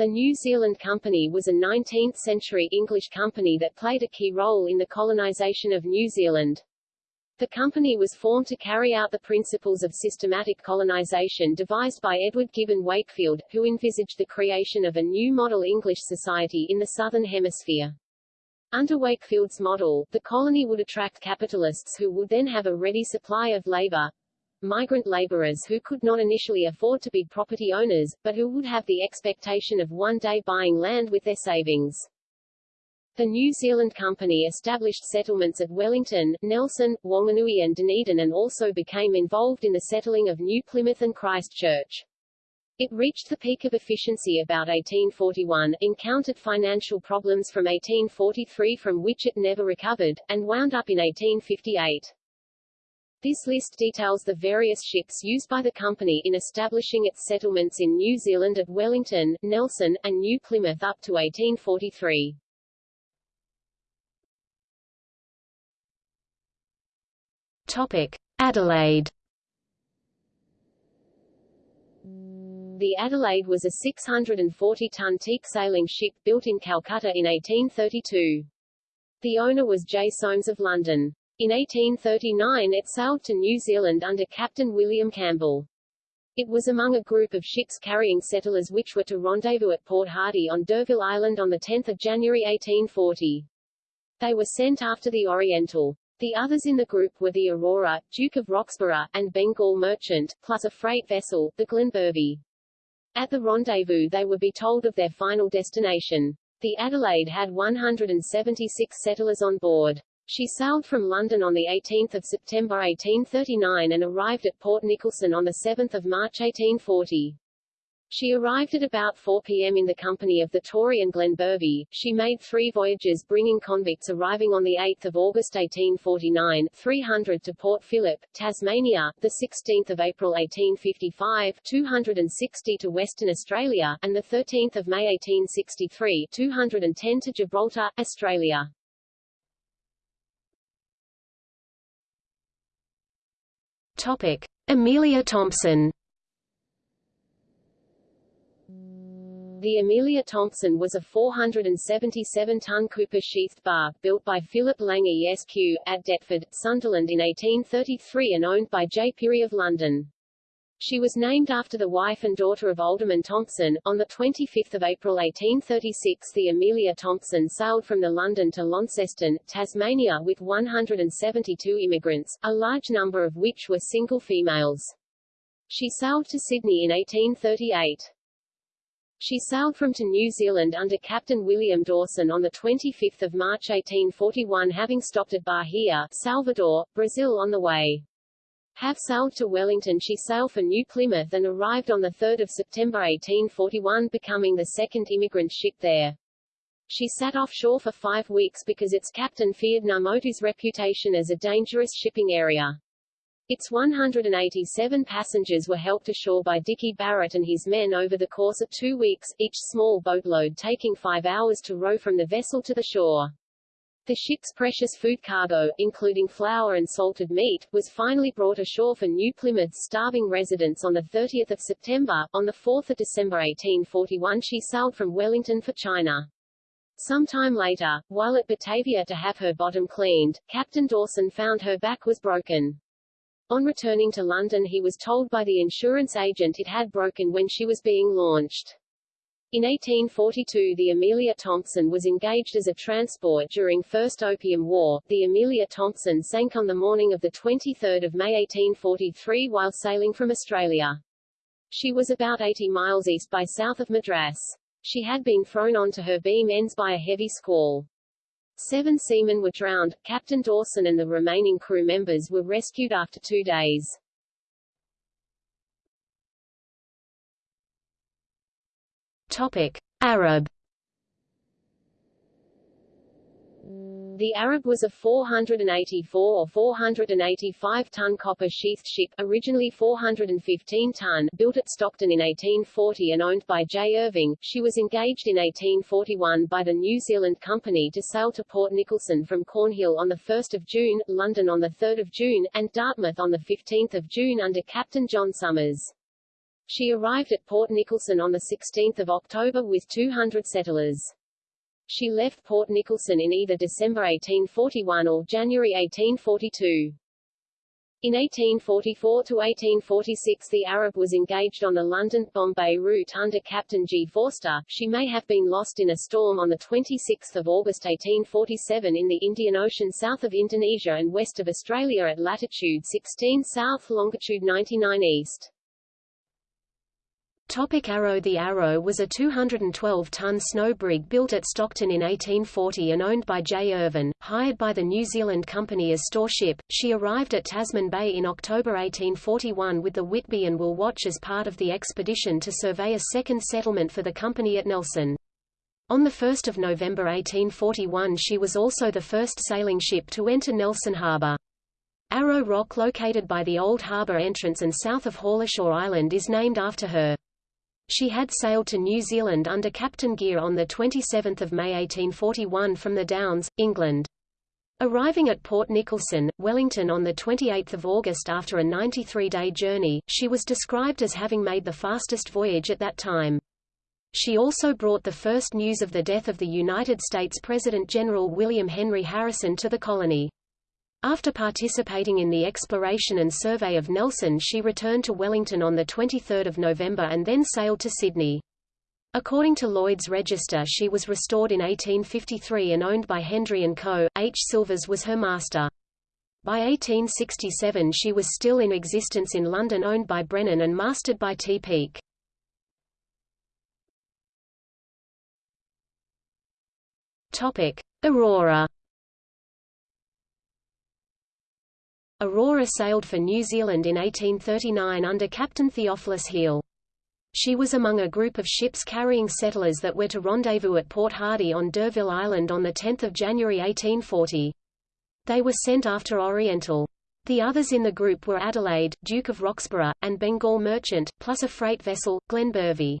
The New Zealand Company was a 19th-century English company that played a key role in the colonisation of New Zealand. The company was formed to carry out the principles of systematic colonization devised by Edward Gibbon Wakefield, who envisaged the creation of a new model English society in the Southern Hemisphere. Under Wakefield's model, the colony would attract capitalists who would then have a ready supply of labor, migrant laborers who could not initially afford to be property owners, but who would have the expectation of one day buying land with their savings. The New Zealand Company established settlements at Wellington, Nelson, Wanganui and Dunedin and also became involved in the settling of New Plymouth and Christchurch. It reached the peak of efficiency about 1841, encountered financial problems from 1843 from which it never recovered, and wound up in 1858. This list details the various ships used by the company in establishing its settlements in New Zealand at Wellington, Nelson, and New Plymouth up to 1843. Topic: Adelaide. The Adelaide was a 640-ton teak sailing ship built in Calcutta in 1832. The owner was J. Soames of London. In 1839 it sailed to New Zealand under Captain William Campbell. It was among a group of ships carrying settlers which were to rendezvous at Port Hardy on D'Urville Island on 10 January 1840. They were sent after the Oriental. The others in the group were the Aurora, Duke of Roxburgh, and Bengal Merchant, plus a freight vessel, the Glenbervie. At the rendezvous they would be told of their final destination. The Adelaide had 176 settlers on board. She sailed from London on 18 September 1839 and arrived at Port Nicholson on 7 March 1840. She arrived at about 4 p.m. in the company of the Tory and Glenbervie. She made three voyages bringing convicts arriving on 8 August 1849, 300 to Port Phillip, Tasmania, 16 April 1855, 260 to Western Australia, and 13 May 1863, 210 to Gibraltar, Australia. Topic. Amelia Thompson The Amelia Thompson was a 477-ton copper sheathed bark built by Philip Lang Esq. at Deptford, Sunderland in 1833 and owned by J. Pirrie of London. She was named after the wife and daughter of Alderman Thompson. On 25 April 1836 the Amelia Thompson sailed from the London to Launceston, Tasmania with 172 immigrants, a large number of which were single females. She sailed to Sydney in 1838. She sailed from to New Zealand under Captain William Dawson on 25 March 1841 having stopped at Bahia, Salvador, Brazil on the way. Have sailed to Wellington she sailed for New Plymouth and arrived on 3 September 1841 becoming the second immigrant ship there. She sat offshore for five weeks because its captain feared Ngamotu's reputation as a dangerous shipping area. Its 187 passengers were helped ashore by Dickie Barrett and his men over the course of two weeks, each small boatload taking five hours to row from the vessel to the shore. The ship's precious food cargo, including flour and salted meat, was finally brought ashore for New Plymouth's starving residents on 30 September. On 4 December 1841 she sailed from Wellington for China. Sometime later, while at Batavia to have her bottom cleaned, Captain Dawson found her back was broken. On returning to London he was told by the insurance agent it had broken when she was being launched. In 1842 the Amelia Thompson was engaged as a transport during First Opium War. The Amelia Thompson sank on the morning of 23 May 1843 while sailing from Australia. She was about 80 miles east by south of Madras. She had been thrown onto her beam ends by a heavy squall. Seven seamen were drowned, Captain Dawson and the remaining crew members were rescued after two days. Topic. Arab The Arab was a 484 or 485-ton copper sheathed ship, originally 415-ton, built at Stockton in 1840 and owned by J. Irving. She was engaged in 1841 by the New Zealand Company to sail to Port Nicholson from Cornhill on 1 June, London on 3 June, and Dartmouth on 15 June under Captain John Summers. She arrived at Port Nicholson on 16 October with 200 settlers. She left Port Nicholson in either December 1841 or January 1842. In 1844–1846 the Arab was engaged on the London-Bombay route under Captain G. Forster. She may have been lost in a storm on 26 August 1847 in the Indian Ocean south of Indonesia and west of Australia at latitude 16 south longitude 99 east. Topic Arrow The Arrow was a 212-ton snow brig built at Stockton in 1840 and owned by J. Irvin, hired by the New Zealand Company as store ship. She arrived at Tasman Bay in October 1841 with the Whitby and Will Watch as part of the expedition to survey a second settlement for the company at Nelson. On 1 November 1841 she was also the first sailing ship to enter Nelson Harbour. Arrow Rock located by the Old Harbour entrance and south of Haulashore Island is named after her. She had sailed to New Zealand under Captain Gear on 27 May 1841 from the Downs, England. Arriving at Port Nicholson, Wellington on 28 August after a 93-day journey, she was described as having made the fastest voyage at that time. She also brought the first news of the death of the United States President General William Henry Harrison to the colony. After participating in the exploration and survey of Nelson she returned to Wellington on 23 November and then sailed to Sydney. According to Lloyd's Register she was restored in 1853 and owned by Hendry & Co. H. Silvers was her master. By 1867 she was still in existence in London owned by Brennan and mastered by T. Peake. Aurora Aurora sailed for New Zealand in 1839 under Captain Theophilus Heal. She was among a group of ships carrying settlers that were to rendezvous at Port Hardy on D'Urville Island on 10 January 1840. They were sent after Oriental. The others in the group were Adelaide, Duke of Roxburgh, and Bengal Merchant, plus a freight vessel, Glenbervie.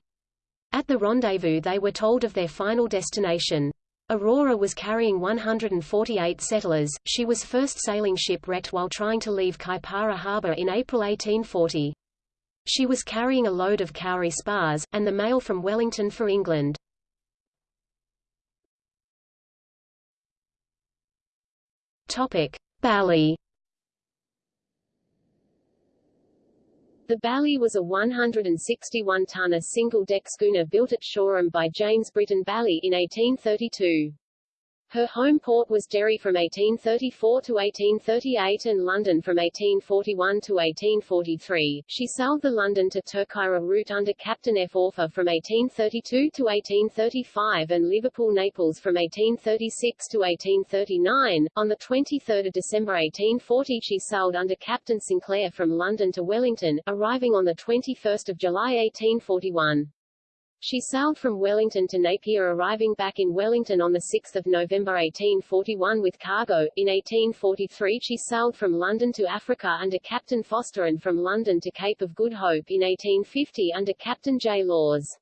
At the rendezvous they were told of their final destination. Aurora was carrying 148 settlers. She was first sailing ship wrecked while trying to leave Kaipara Harbour in April 1840. She was carrying a load of kauri spars, and the mail from Wellington for England. Topic: Bally The Bally was a 161-tonner single-deck schooner built at Shoreham by James Britton Bally in 1832. Her home port was Derry from 1834 to 1838 and London from 1841 to 1843. She sailed the London to Terceira route under Captain F. Orfer from 1832 to 1835 and Liverpool-Naples from 1836 to 1839. On 23 December 1840 she sailed under Captain Sinclair from London to Wellington, arriving on 21 July 1841. She sailed from Wellington to Napier arriving back in Wellington on 6 November 1841 with cargo. In 1843 she sailed from London to Africa under Captain Foster and from London to Cape of Good Hope in 1850 under Captain J. Laws.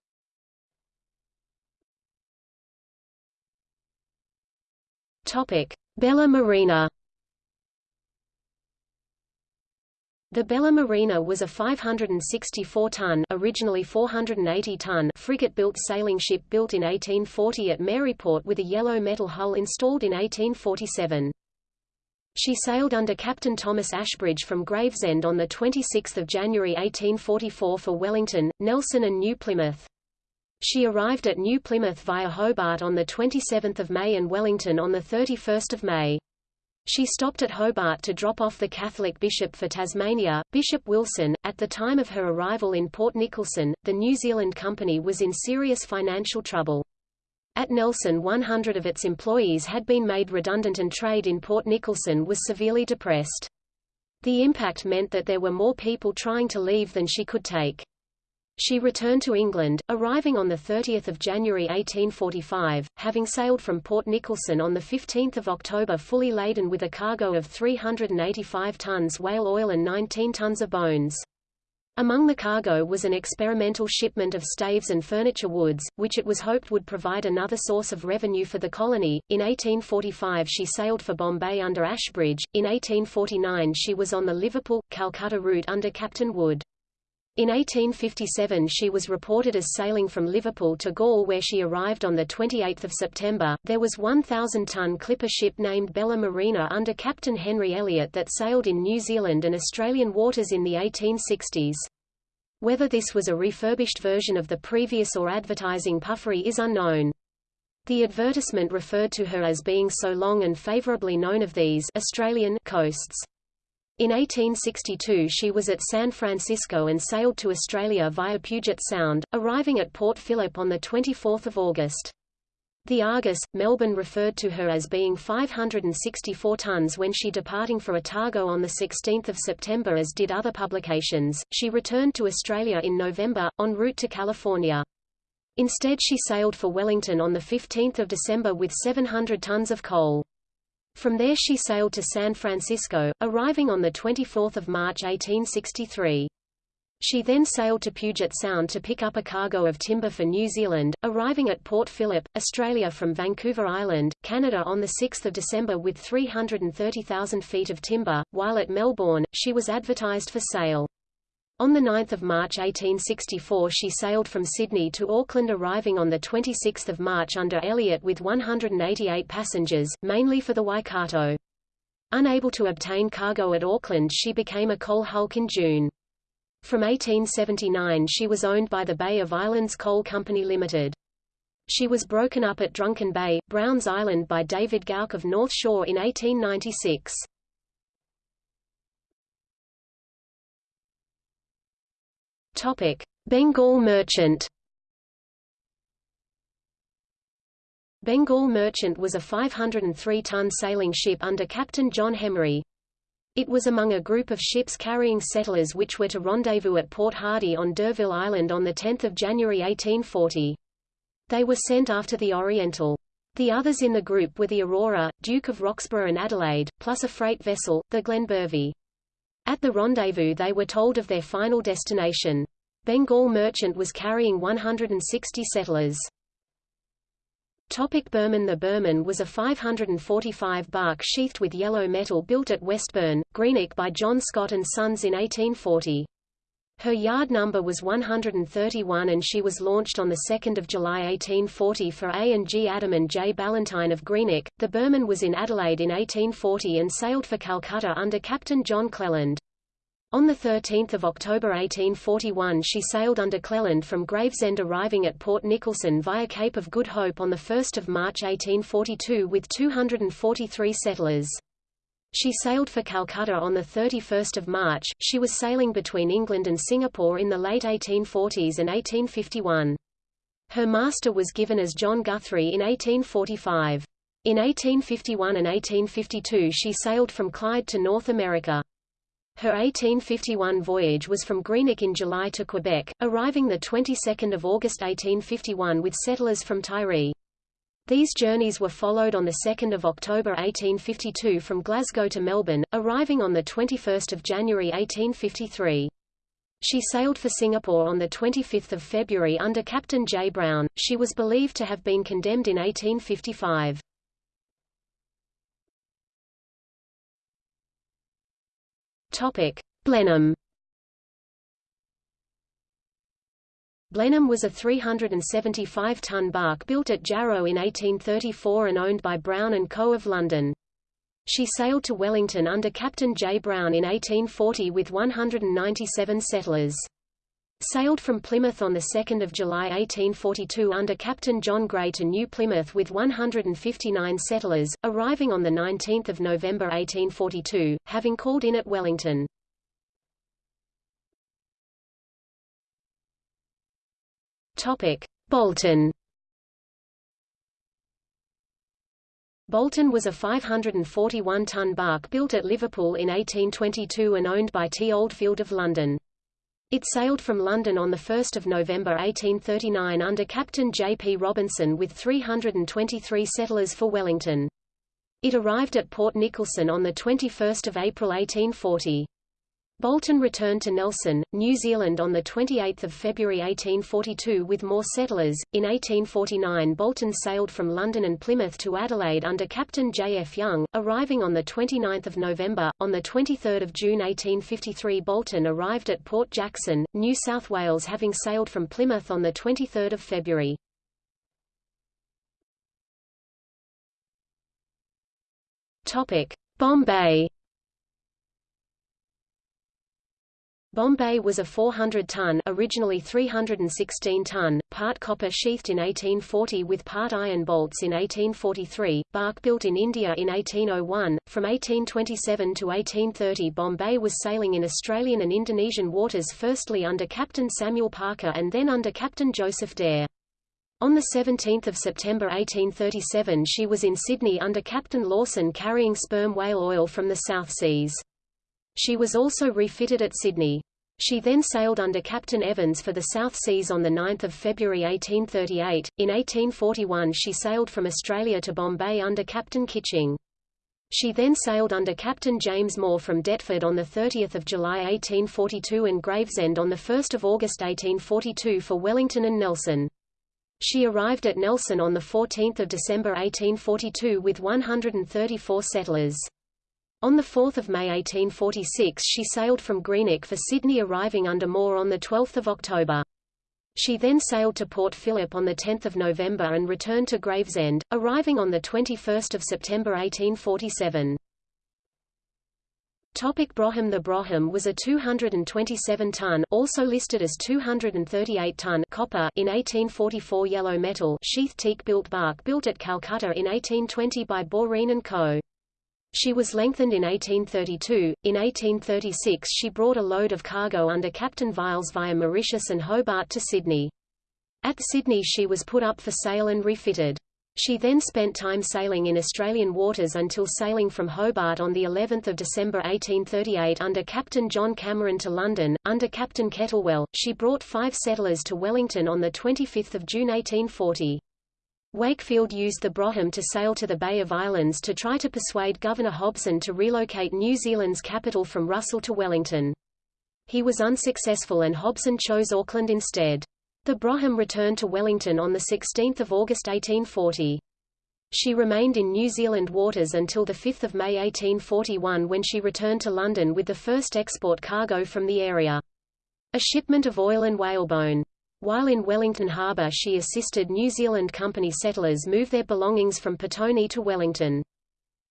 Topic. Bella Marina The Bella Marina was a 564-ton originally 480-ton frigate-built sailing ship built in 1840 at Maryport with a yellow metal hull installed in 1847. She sailed under Captain Thomas Ashbridge from Gravesend on 26 January 1844 for Wellington, Nelson and New Plymouth. She arrived at New Plymouth via Hobart on 27 May and Wellington on 31 May. She stopped at Hobart to drop off the Catholic bishop for Tasmania, Bishop Wilson. At the time of her arrival in Port Nicholson, the New Zealand Company was in serious financial trouble. At Nelson 100 of its employees had been made redundant and trade in Port Nicholson was severely depressed. The impact meant that there were more people trying to leave than she could take. She returned to England, arriving on 30 January 1845, having sailed from Port Nicholson on 15 October fully laden with a cargo of 385 tons whale oil and 19 tons of bones. Among the cargo was an experimental shipment of staves and furniture woods, which it was hoped would provide another source of revenue for the colony. In 1845 she sailed for Bombay under Ashbridge. In 1849 she was on the Liverpool Calcutta route under Captain Wood. In 1857 she was reported as sailing from Liverpool to Galle where she arrived on 28 September. There was 1,000-ton clipper ship named Bella Marina under Captain Henry Elliot that sailed in New Zealand and Australian waters in the 1860s. Whether this was a refurbished version of the previous or advertising puffery is unknown. The advertisement referred to her as being so long and favorably known of these Australian coasts. In 1862 she was at San Francisco and sailed to Australia via Puget Sound, arriving at Port Phillip on 24 August. The Argus, Melbourne referred to her as being 564 tons when she departing for Otago on 16 September as did other publications. She returned to Australia in November, en route to California. Instead she sailed for Wellington on 15 December with 700 tons of coal. From there she sailed to San Francisco, arriving on 24 March 1863. She then sailed to Puget Sound to pick up a cargo of timber for New Zealand, arriving at Port Phillip, Australia from Vancouver Island, Canada on 6 December with 330,000 feet of timber, while at Melbourne, she was advertised for sale. On 9 March 1864 she sailed from Sydney to Auckland arriving on 26 March under Elliot with 188 passengers, mainly for the Waikato. Unable to obtain cargo at Auckland she became a coal hulk in June. From 1879 she was owned by the Bay of Islands Coal Company Limited. She was broken up at Drunken Bay, Browns Island by David Gauck of North Shore in 1896. Topic: Bengal Merchant. Bengal Merchant was a 503-ton sailing ship under Captain John Hemery. It was among a group of ships carrying settlers which were to rendezvous at Port Hardy on D'Urville Island on 10 January 1840. They were sent after the Oriental. The others in the group were the Aurora, Duke of Roxburgh and Adelaide, plus a freight vessel, the Glenbervie. At the rendezvous they were told of their final destination. Bengal Merchant was carrying 160 settlers. Topic Burman The Burman was a 545 bark sheathed with yellow metal built at Westburn, Greenock by John Scott and Sons in 1840. Her yard number was 131 and she was launched on 2 July 1840 for A and G Adam and J. Ballantyne of Greenock. The Burman was in Adelaide in 1840 and sailed for Calcutta under Captain John Cleland. On 13 October 1841 she sailed under Cleland from Gravesend arriving at Port Nicholson via Cape of Good Hope on 1 March 1842 with 243 settlers. She sailed for Calcutta on 31 March. She was sailing between England and Singapore in the late 1840s and 1851. Her master was given as John Guthrie in 1845. In 1851 and 1852 she sailed from Clyde to North America. Her 1851 voyage was from Greenock in July to Quebec, arriving the 22nd of August 1851 with settlers from Tiree. These journeys were followed on 2 October 1852 from Glasgow to Melbourne, arriving on 21 January 1853. She sailed for Singapore on 25 February under Captain J. Brown. She was believed to have been condemned in 1855. Topic: Blenheim. Blenheim was a 375-ton bark built at Jarrow in 1834 and owned by Brown & Co. of London. She sailed to Wellington under Captain J. Brown in 1840 with 197 settlers. Sailed from Plymouth on 2 July 1842 under Captain John Gray to New Plymouth with 159 settlers, arriving on 19 November 1842, having called in at Wellington. Bolton Bolton was a 541-ton bark built at Liverpool in 1822 and owned by T. Oldfield of London. It sailed from London on 1 November 1839 under Captain J. P. Robinson with 323 settlers for Wellington. It arrived at Port Nicholson on 21 April 1840. Bolton returned to Nelson, New Zealand on 28 February 1842 with more settlers. In 1849 Bolton sailed from London and Plymouth to Adelaide under Captain J. F. Young, arriving on 29 November. On 23 June 1853 Bolton arrived at Port Jackson, New South Wales having sailed from Plymouth on 23 February. Bombay Bombay was a 400-ton originally 316-ton, part copper sheathed in 1840 with part iron bolts in 1843, bark built in India in 1801. From 1827 to 1830 Bombay was sailing in Australian and Indonesian waters firstly under Captain Samuel Parker and then under Captain Joseph Dare. On 17 September 1837 she was in Sydney under Captain Lawson carrying sperm whale oil from the South Seas. She was also refitted at Sydney. She then sailed under Captain Evans for the South Seas on 9 February 1838. In 1841 she sailed from Australia to Bombay under Captain Kitching. She then sailed under Captain James Moore from Deptford on 30 July 1842 and Gravesend on 1 August 1842 for Wellington and Nelson. She arrived at Nelson on 14 December 1842 with 134 settlers. On 4 May 1846 she sailed from Greenock for Sydney arriving under Moore on 12 October. She then sailed to Port Phillip on 10 November and returned to Gravesend, arriving on 21 September 1847. Topic Brougham The Brougham was a 227-ton also listed as 238-ton copper in 1844 yellow metal sheath teak built bark built at Calcutta in 1820 by Boreen & Co. She was lengthened in 1832. In 1836 she brought a load of cargo under Captain Viles via Mauritius and Hobart to Sydney. At Sydney she was put up for sale and refitted. She then spent time sailing in Australian waters until sailing from Hobart on the 11th of December 1838 under Captain John Cameron to London. Under Captain Kettlewell, she brought five settlers to Wellington on the 25th of June 1840. Wakefield used the Brougham to sail to the Bay of Islands to try to persuade Governor Hobson to relocate New Zealand's capital from Russell to Wellington. He was unsuccessful and Hobson chose Auckland instead. The Brougham returned to Wellington on 16 August 1840. She remained in New Zealand waters until 5 May 1841 when she returned to London with the first export cargo from the area. A shipment of oil and whalebone. While in Wellington Harbour she assisted New Zealand Company settlers move their belongings from Petone to Wellington.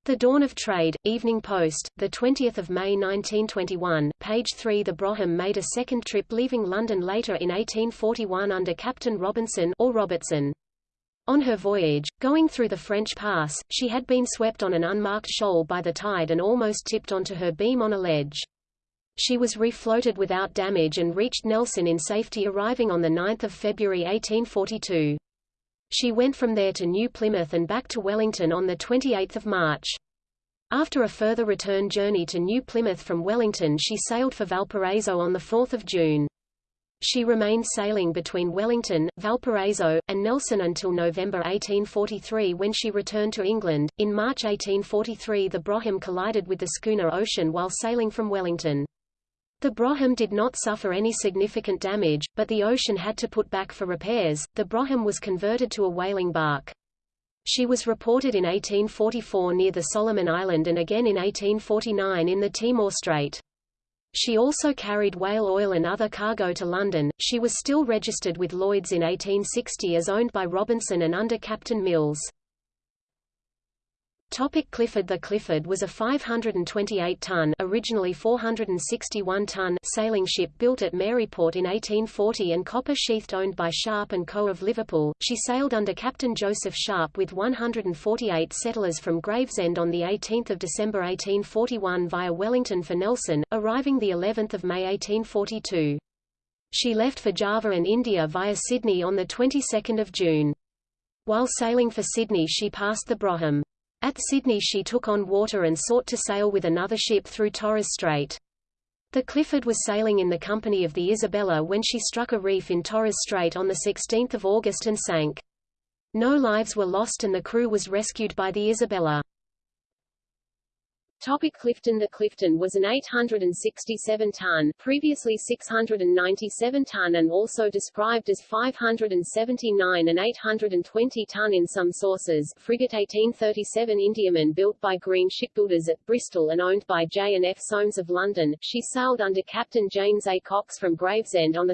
The Dawn of Trade, Evening Post, 20 May 1921, page 3 The Brougham made a second trip leaving London later in 1841 under Captain Robinson or Robertson. On her voyage, going through the French Pass, she had been swept on an unmarked shoal by the tide and almost tipped onto her beam on a ledge. She was refloated without damage and reached Nelson in safety arriving on 9 February 1842. She went from there to New Plymouth and back to Wellington on 28 March. After a further return journey to New Plymouth from Wellington she sailed for Valparaiso on 4 June. She remained sailing between Wellington, Valparaiso, and Nelson until November 1843 when she returned to England. In March 1843 the Brougham collided with the schooner Ocean while sailing from Wellington. The Brougham did not suffer any significant damage, but the Ocean had to put back for repairs. The Brougham was converted to a whaling bark. She was reported in 1844 near the Solomon Island and again in 1849 in the Timor Strait. She also carried whale oil and other cargo to London. She was still registered with Lloyd's in 1860 as owned by Robinson and under Captain Mills. Topic Clifford The Clifford was a 528-ton originally 461-ton sailing ship built at Maryport in 1840 and copper-sheathed owned by Sharp & Co. of Liverpool. She sailed under Captain Joseph Sharp with 148 settlers from Gravesend on 18 December 1841 via Wellington for Nelson, arriving the 11th of May 1842. She left for Java and India via Sydney on the 22nd of June. While sailing for Sydney she passed the Brougham. At Sydney she took on water and sought to sail with another ship through Torres Strait. The Clifford was sailing in the company of the Isabella when she struck a reef in Torres Strait on 16 August and sank. No lives were lost and the crew was rescued by the Isabella. Topic Clifton The Clifton was an 867-ton previously 697-ton and also described as 579 and 820-ton in some sources frigate 1837 Indiaman built by Green Shipbuilders at Bristol and owned by J&F Soames of London. She sailed under Captain James A. Cox from Gravesend on 2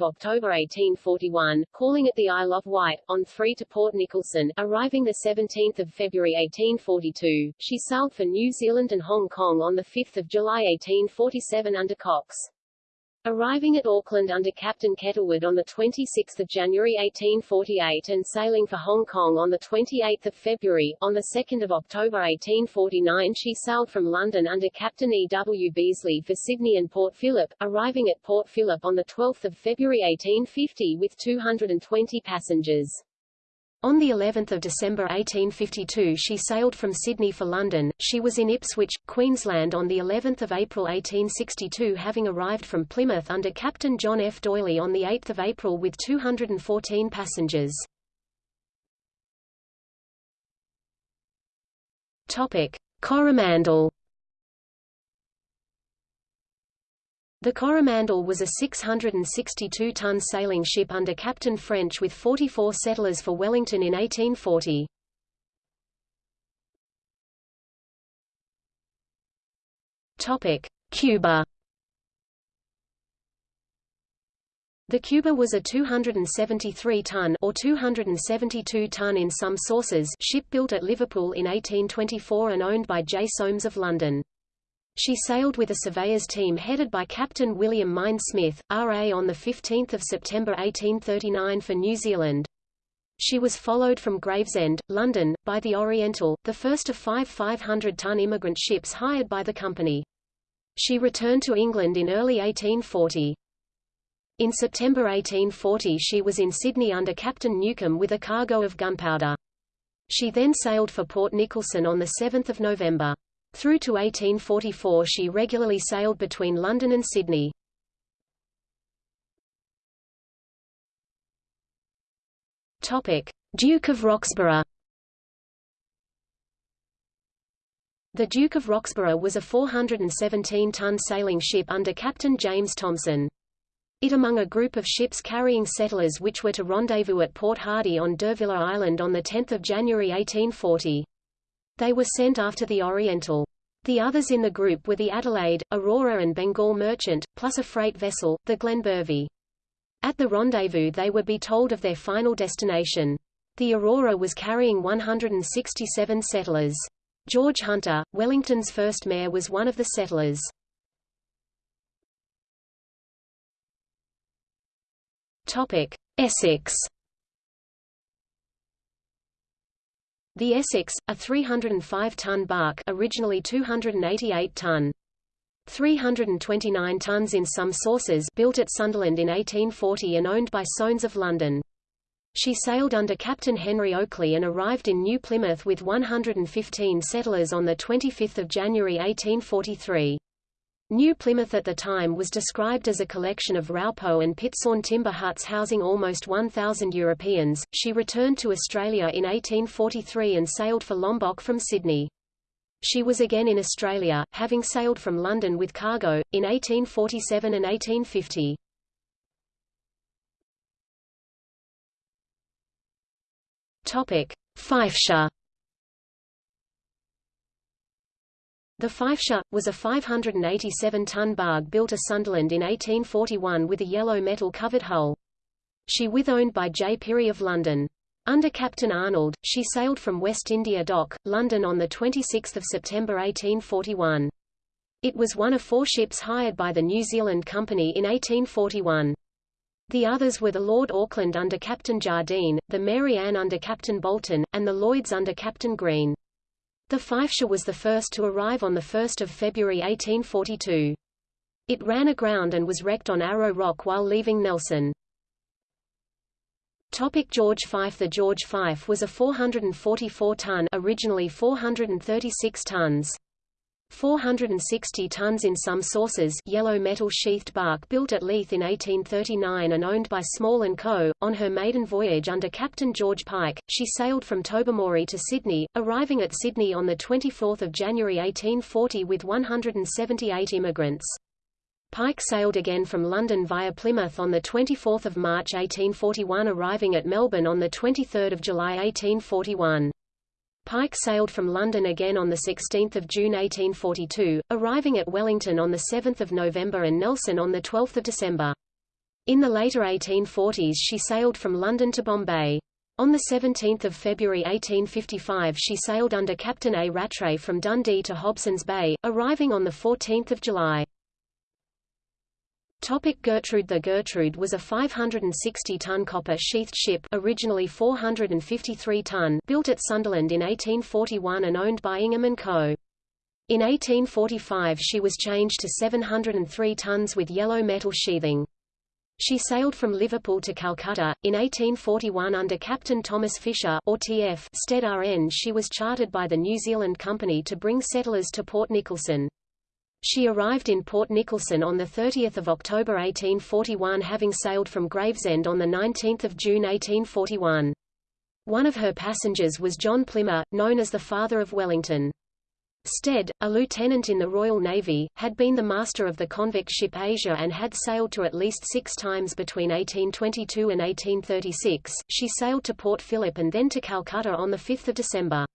October 1841, calling at the Isle of Wight, on 3 to Port Nicholson, arriving 17 February 1842. She sailed for New Zealand and Hong Kong on 5 July 1847 under Cox. Arriving at Auckland under Captain Kettlewood on 26 January 1848 and sailing for Hong Kong on 28 February, on 2 October 1849 she sailed from London under Captain E. W. Beasley for Sydney and Port Phillip, arriving at Port Phillip on 12 February 1850 with 220 passengers. On the 11th of December 1852 she sailed from Sydney for London. She was in Ipswich, Queensland on the 11th of April 1862 having arrived from Plymouth under Captain John F. Doyley on the 8th of April with 214 passengers. Topic: Coromandel The Coromandel was a 662-ton sailing ship under Captain French with 44 settlers for Wellington in 1840. Topic: Cuba. The Cuba was a 273-ton or 272-ton in some sources ship built at Liverpool in 1824 and owned by J. Soames of London. She sailed with a surveyors team headed by Captain William Mein Smith, R.A. on 15 September 1839 for New Zealand. She was followed from Gravesend, London, by the Oriental, the first of five 500-ton immigrant ships hired by the company. She returned to England in early 1840. In September 1840 she was in Sydney under Captain Newcomb with a cargo of gunpowder. She then sailed for Port Nicholson on 7 November. Through to 1844 she regularly sailed between London and Sydney. Duke of Roxburgh. The Duke of Roxburgh was a 417-ton sailing ship under Captain James Thomson. It among a group of ships carrying settlers which were to rendezvous at Port Hardy on D'Urville Island on 10 January 1840. They were sent after the Oriental. The others in the group were the Adelaide, Aurora and Bengal Merchant, plus a freight vessel, the Glenbervie. At the rendezvous they were be told of their final destination. The Aurora was carrying 167 settlers. George Hunter, Wellington's first mayor was one of the settlers. Essex The Essex, a 305-ton bark originally 288-ton. 329 tons in some sources built at Sunderland in 1840 and owned by Soames of London. She sailed under Captain Henry Oakley and arrived in New Plymouth with 115 settlers on 25 January 1843. New Plymouth at the time was described as a collection of Raupo and Pitsawn timber huts housing almost 1,000 Europeans. She returned to Australia in 1843 and sailed for Lombok from Sydney. She was again in Australia, having sailed from London with cargo, in 1847 and 1850. Topic: The Fifeshire, was a 587-ton barge built at Sunderland in 1841 with a yellow metal-covered hull. She was owned by J. Pirrie of London. Under Captain Arnold, she sailed from West India Dock, London on 26 September 1841. It was one of four ships hired by the New Zealand Company in 1841. The others were the Lord Auckland under Captain Jardine, the Mary Ann under Captain Bolton, and the Lloyds under Captain Green. The Fifeshire was the first to arrive on 1 February 1842. It ran aground and was wrecked on Arrow Rock while leaving Nelson. Topic George Fife The George Fife was a 444-ton originally 436 tons. 460 tons in some sources yellow metal sheathed bark built at Leith in 1839 and owned by Small & Co. On her maiden voyage under Captain George Pike, she sailed from Tobermory to Sydney, arriving at Sydney on 24 January 1840 with 178 immigrants. Pike sailed again from London via Plymouth on 24 March 1841 arriving at Melbourne on 23 July 1841. Pike sailed from London again on 16 June 1842, arriving at Wellington on 7 November and Nelson on 12 December. In the later 1840s she sailed from London to Bombay. On 17 February 1855 she sailed under Captain A. Rattray from Dundee to Hobson's Bay, arriving on 14 July. Topic Gertrude The Gertrude was a 560-ton copper-sheathed ship originally 453-ton built at Sunderland in 1841 and owned by Ingham & Co. In 1845 she was changed to 703 tons with yellow metal sheathing. She sailed from Liverpool to Calcutta. In 1841 under Captain Thomas Fisher or TF Stead RN she was chartered by the New Zealand Company to bring settlers to Port Nicholson. She arrived in Port Nicholson on 30 October 1841 having sailed from Gravesend on 19 June 1841. One of her passengers was John Plimmer, known as the Father of Wellington. Stead, a lieutenant in the Royal Navy, had been the master of the convict ship Asia and had sailed to at least six times between 1822 and 1836. She sailed to Port Phillip and then to Calcutta on 5 December.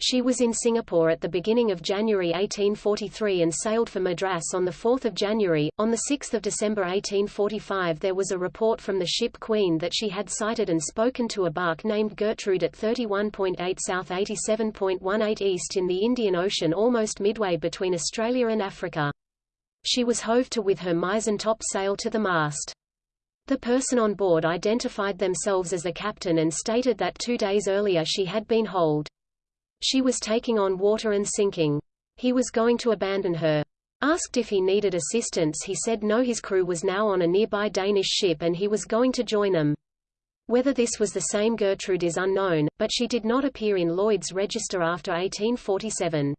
She was in Singapore at the beginning of January 1843 and sailed for Madras on 4 January. On 6 December 1845 there was a report from the ship Queen that she had sighted and spoken to a bark named Gertrude at 31.8 south 87.18 east in the Indian Ocean almost midway between Australia and Africa. She was hove to with her mizzen top sail to the mast. The person on board identified themselves as the captain and stated that two days earlier she had been holed. She was taking on water and sinking. He was going to abandon her. Asked if he needed assistance he said no his crew was now on a nearby Danish ship and he was going to join them. Whether this was the same Gertrude is unknown, but she did not appear in Lloyd's register after 1847.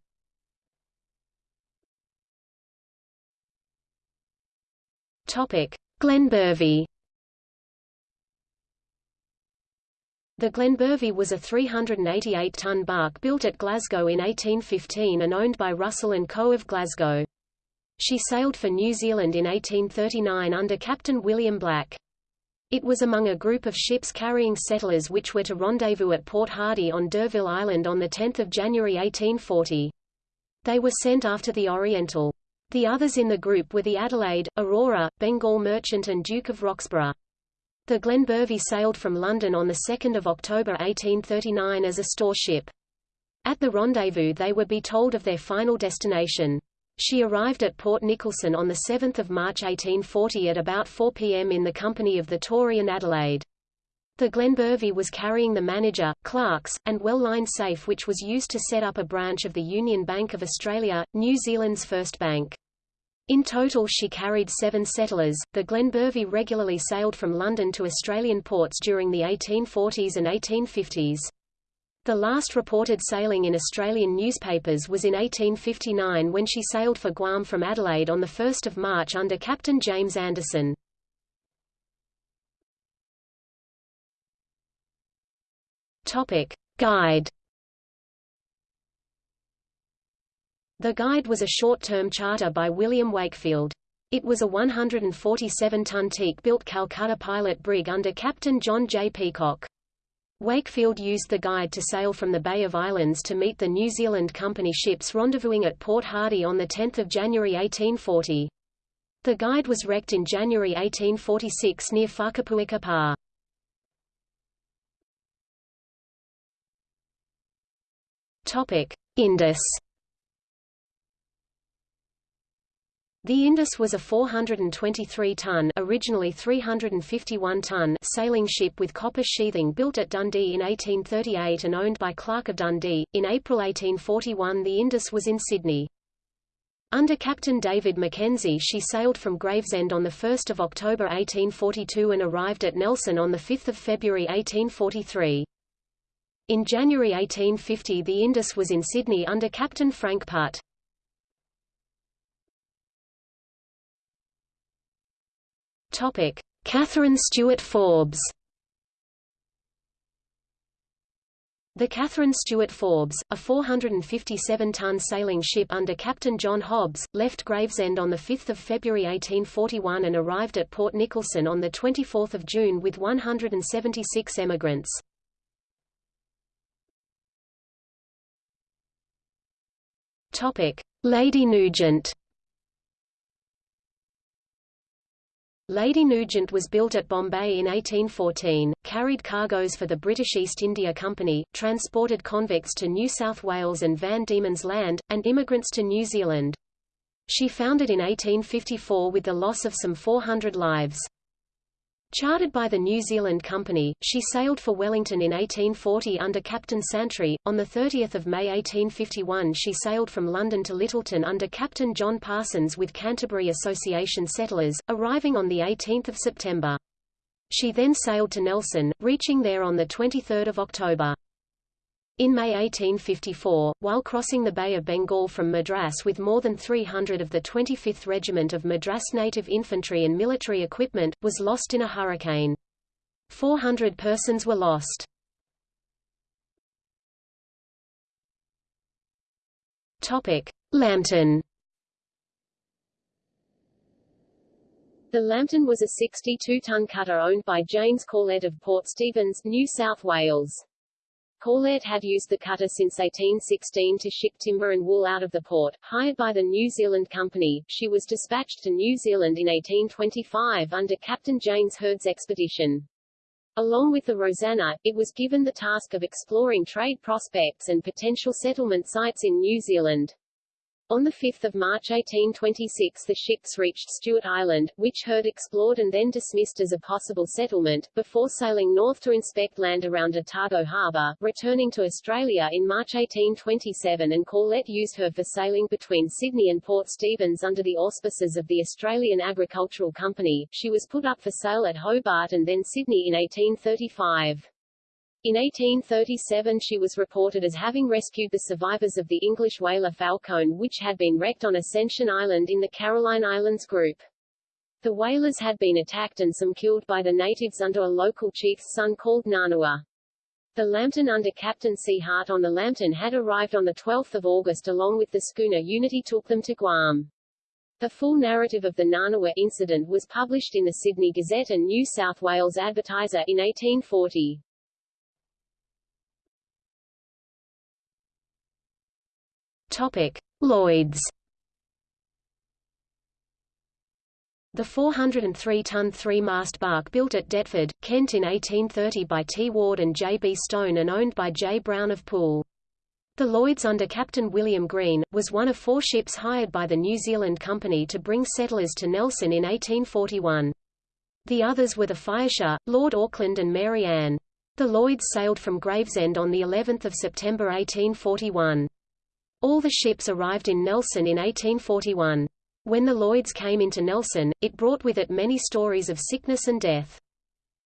Topic: Glenbervie The Glenbervie was a 388-ton bark built at Glasgow in 1815 and owned by Russell & Co. of Glasgow. She sailed for New Zealand in 1839 under Captain William Black. It was among a group of ships carrying settlers which were to rendezvous at Port Hardy on D'Urville Island on 10 January 1840. They were sent after the Oriental. The others in the group were the Adelaide, Aurora, Bengal Merchant and Duke of Roxburgh. The Glen Glenbervie sailed from London on 2 October 1839 as a store ship. At the rendezvous they were be told of their final destination. She arrived at Port Nicholson on 7 March 1840 at about 4 p.m. in the company of the Tory and Adelaide. The Glen Glenbervie was carrying the manager, clerks, and well-lined safe which was used to set up a branch of the Union Bank of Australia, New Zealand's first bank. In total she carried seven settlers. The Glenbervie regularly sailed from London to Australian ports during the 1840s and 1850s. The last reported sailing in Australian newspapers was in 1859 when she sailed for Guam from Adelaide on 1 March under Captain James Anderson. Topic. Guide The Guide was a short-term charter by William Wakefield. It was a 147-ton teak-built Calcutta pilot brig under Captain John J. Peacock. Wakefield used the Guide to sail from the Bay of Islands to meet the New Zealand Company ships rendezvousing at Port Hardy on 10 January 1840. The Guide was wrecked in January 1846 near Whakapuika Pa. Indus The Indus was a 423-ton originally 351-ton sailing ship with copper sheathing built at Dundee in 1838 and owned by Clark of Dundee. In April 1841 the Indus was in Sydney. Under Captain David Mackenzie she sailed from Gravesend on 1 October 1842 and arrived at Nelson on 5 February 1843. In January 1850 the Indus was in Sydney under Captain Frank Putt. Topic: Catherine Stewart Forbes. The Catherine Stewart Forbes, a 457-ton sailing ship under Captain John Hobbs, left Gravesend on 5 February 1841 and arrived at Port Nicholson on 24 June with 176 emigrants. Lady Nugent Lady Nugent was built at Bombay in 1814, carried cargoes for the British East India Company, transported convicts to New South Wales and Van Diemen's Land, and immigrants to New Zealand. She foundered in 1854 with the loss of some 400 lives. Chartered by the New Zealand Company, she sailed for Wellington in 1840 under Captain Santry. On 30 May 1851 she sailed from London to Lyttelton under Captain John Parsons with Canterbury Association settlers, arriving on 18 September. She then sailed to Nelson, reaching there on 23 October. In May 1854, while crossing the Bay of Bengal from Madras with more than 300 of the 25th Regiment of Madras Native Infantry and military equipment, was lost in a hurricane. 400 persons were lost. Lambton. The Lambton was a 62-ton cutter owned by James Corlett of Port Stephens, New South Wales. Corlett had used the cutter since 1816 to ship timber and wool out of the port. Hired by the New Zealand Company, she was dispatched to New Zealand in 1825 under Captain James Heard's expedition. Along with the Rosanna, it was given the task of exploring trade prospects and potential settlement sites in New Zealand. On 5 March 1826 the ships reached Stewart Island, which Heard explored and then dismissed as a possible settlement, before sailing north to inspect land around Otago Harbour, returning to Australia in March 1827 and Corlett used her for sailing between Sydney and Port Stephens under the auspices of the Australian Agricultural Company. She was put up for sale at Hobart and then Sydney in 1835. In 1837 she was reported as having rescued the survivors of the English whaler Falcone which had been wrecked on Ascension Island in the Caroline Islands group. The whalers had been attacked and some killed by the natives under a local chief's son called Nanua. The Lambton under Captain C. Hart on the Lambton had arrived on 12 August along with the schooner Unity took them to Guam. The full narrative of the Nanua incident was published in the Sydney Gazette and New South Wales Advertiser in 1840. Topic: Lloyd's. The 403-ton three-mast bark built at Deptford, Kent in 1830 by T. Ward and J. B. Stone and owned by J. Brown of Poole. The Lloyd's under Captain William Green, was one of four ships hired by the New Zealand Company to bring settlers to Nelson in 1841. The others were the Fifeshire, Lord Auckland and Mary Ann. The Lloyd's sailed from Gravesend on of September 1841. All the ships arrived in Nelson in 1841. When the Lloyds came into Nelson, it brought with it many stories of sickness and death.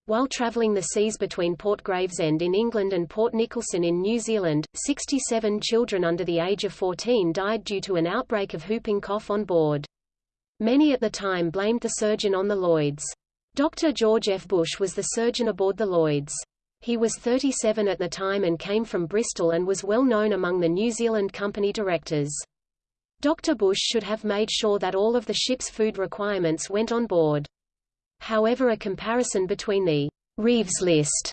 While travelling the seas between Port Gravesend in England and Port Nicholson in New Zealand, 67 children under the age of 14 died due to an outbreak of whooping cough on board. Many at the time blamed the surgeon on the Lloyds. Dr. George F. Bush was the surgeon aboard the Lloyds. He was 37 at the time and came from Bristol and was well known among the New Zealand Company directors. Dr. Bush should have made sure that all of the ship's food requirements went on board. However a comparison between the Reeves list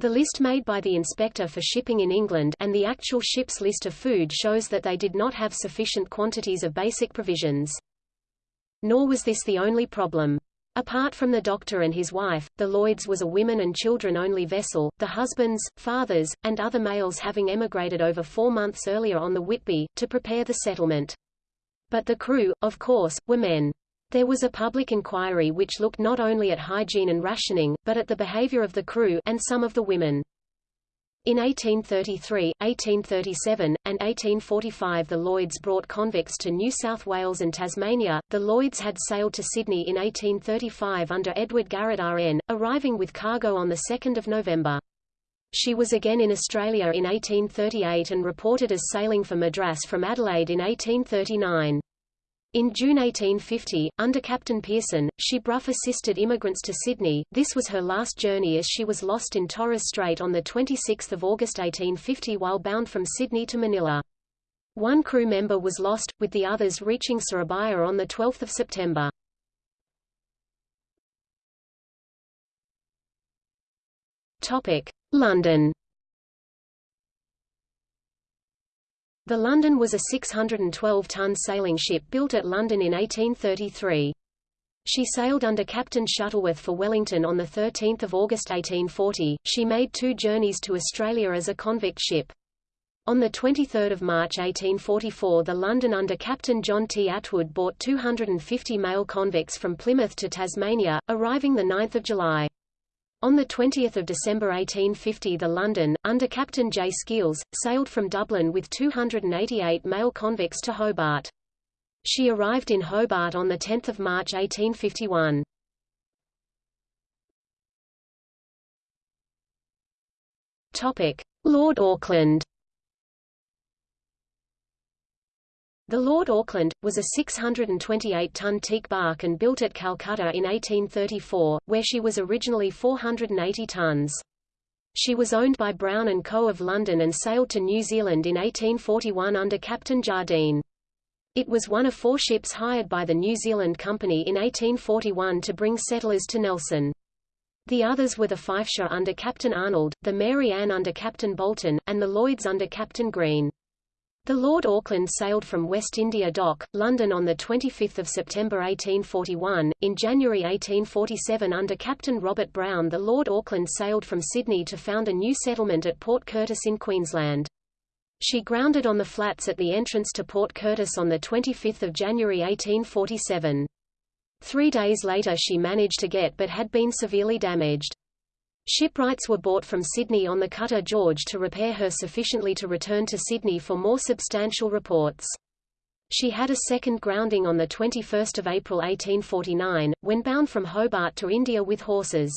the list made by the Inspector for Shipping in England and the actual ship's list of food shows that they did not have sufficient quantities of basic provisions. Nor was this the only problem. Apart from the doctor and his wife, the Lloyds was a women and children-only vessel, the husbands, fathers, and other males having emigrated over four months earlier on the Whitby, to prepare the settlement. But the crew, of course, were men. There was a public inquiry which looked not only at hygiene and rationing, but at the behavior of the crew and some of the women. In 1833, 1837, and 1845 the Lloyds brought convicts to New South Wales and Tasmania. The Lloyds had sailed to Sydney in 1835 under Edward Garrett RN, arriving with cargo on 2 November. She was again in Australia in 1838 and reported as sailing for Madras from Adelaide in 1839. In June 1850, under Captain Pearson, she Bruff assisted immigrants to Sydney. This was her last journey as she was lost in Torres Strait on 26 August 1850 while bound from Sydney to Manila. One crew member was lost, with the others reaching Surabaya on 12 September. London The London was a 612-ton sailing ship built at London in 1833. She sailed under Captain Shuttleworth for Wellington on 13 August 1840. She made two journeys to Australia as a convict ship. On 23 March 1844 the London under Captain John T. Atwood brought 250 male convicts from Plymouth to Tasmania, arriving 9 July. On 20 December 1850 the London, under Captain J. Skeels, sailed from Dublin with 288 male convicts to Hobart. She arrived in Hobart on 10 March 1851. Lord Auckland The Lord Auckland, was a 628-ton teak bark and built at Calcutta in 1834, where she was originally 480 tons. She was owned by Brown & Co. of London and sailed to New Zealand in 1841 under Captain Jardine. It was one of four ships hired by the New Zealand Company in 1841 to bring settlers to Nelson. The others were the Fifeshire under Captain Arnold, the Mary Ann under Captain Bolton, and the Lloyds under Captain Green. The Lord Auckland sailed from West India Dock, London on 25 September 1841. In January 1847 under Captain Robert Brown the Lord Auckland sailed from Sydney to found a new settlement at Port Curtis in Queensland. She grounded on the flats at the entrance to Port Curtis on 25 January 1847. Three days later she managed to get but had been severely damaged. Shipwrights were bought from Sydney on the cutter George to repair her sufficiently to return to Sydney for more substantial reports. She had a second grounding on 21 April 1849, when bound from Hobart to India with horses.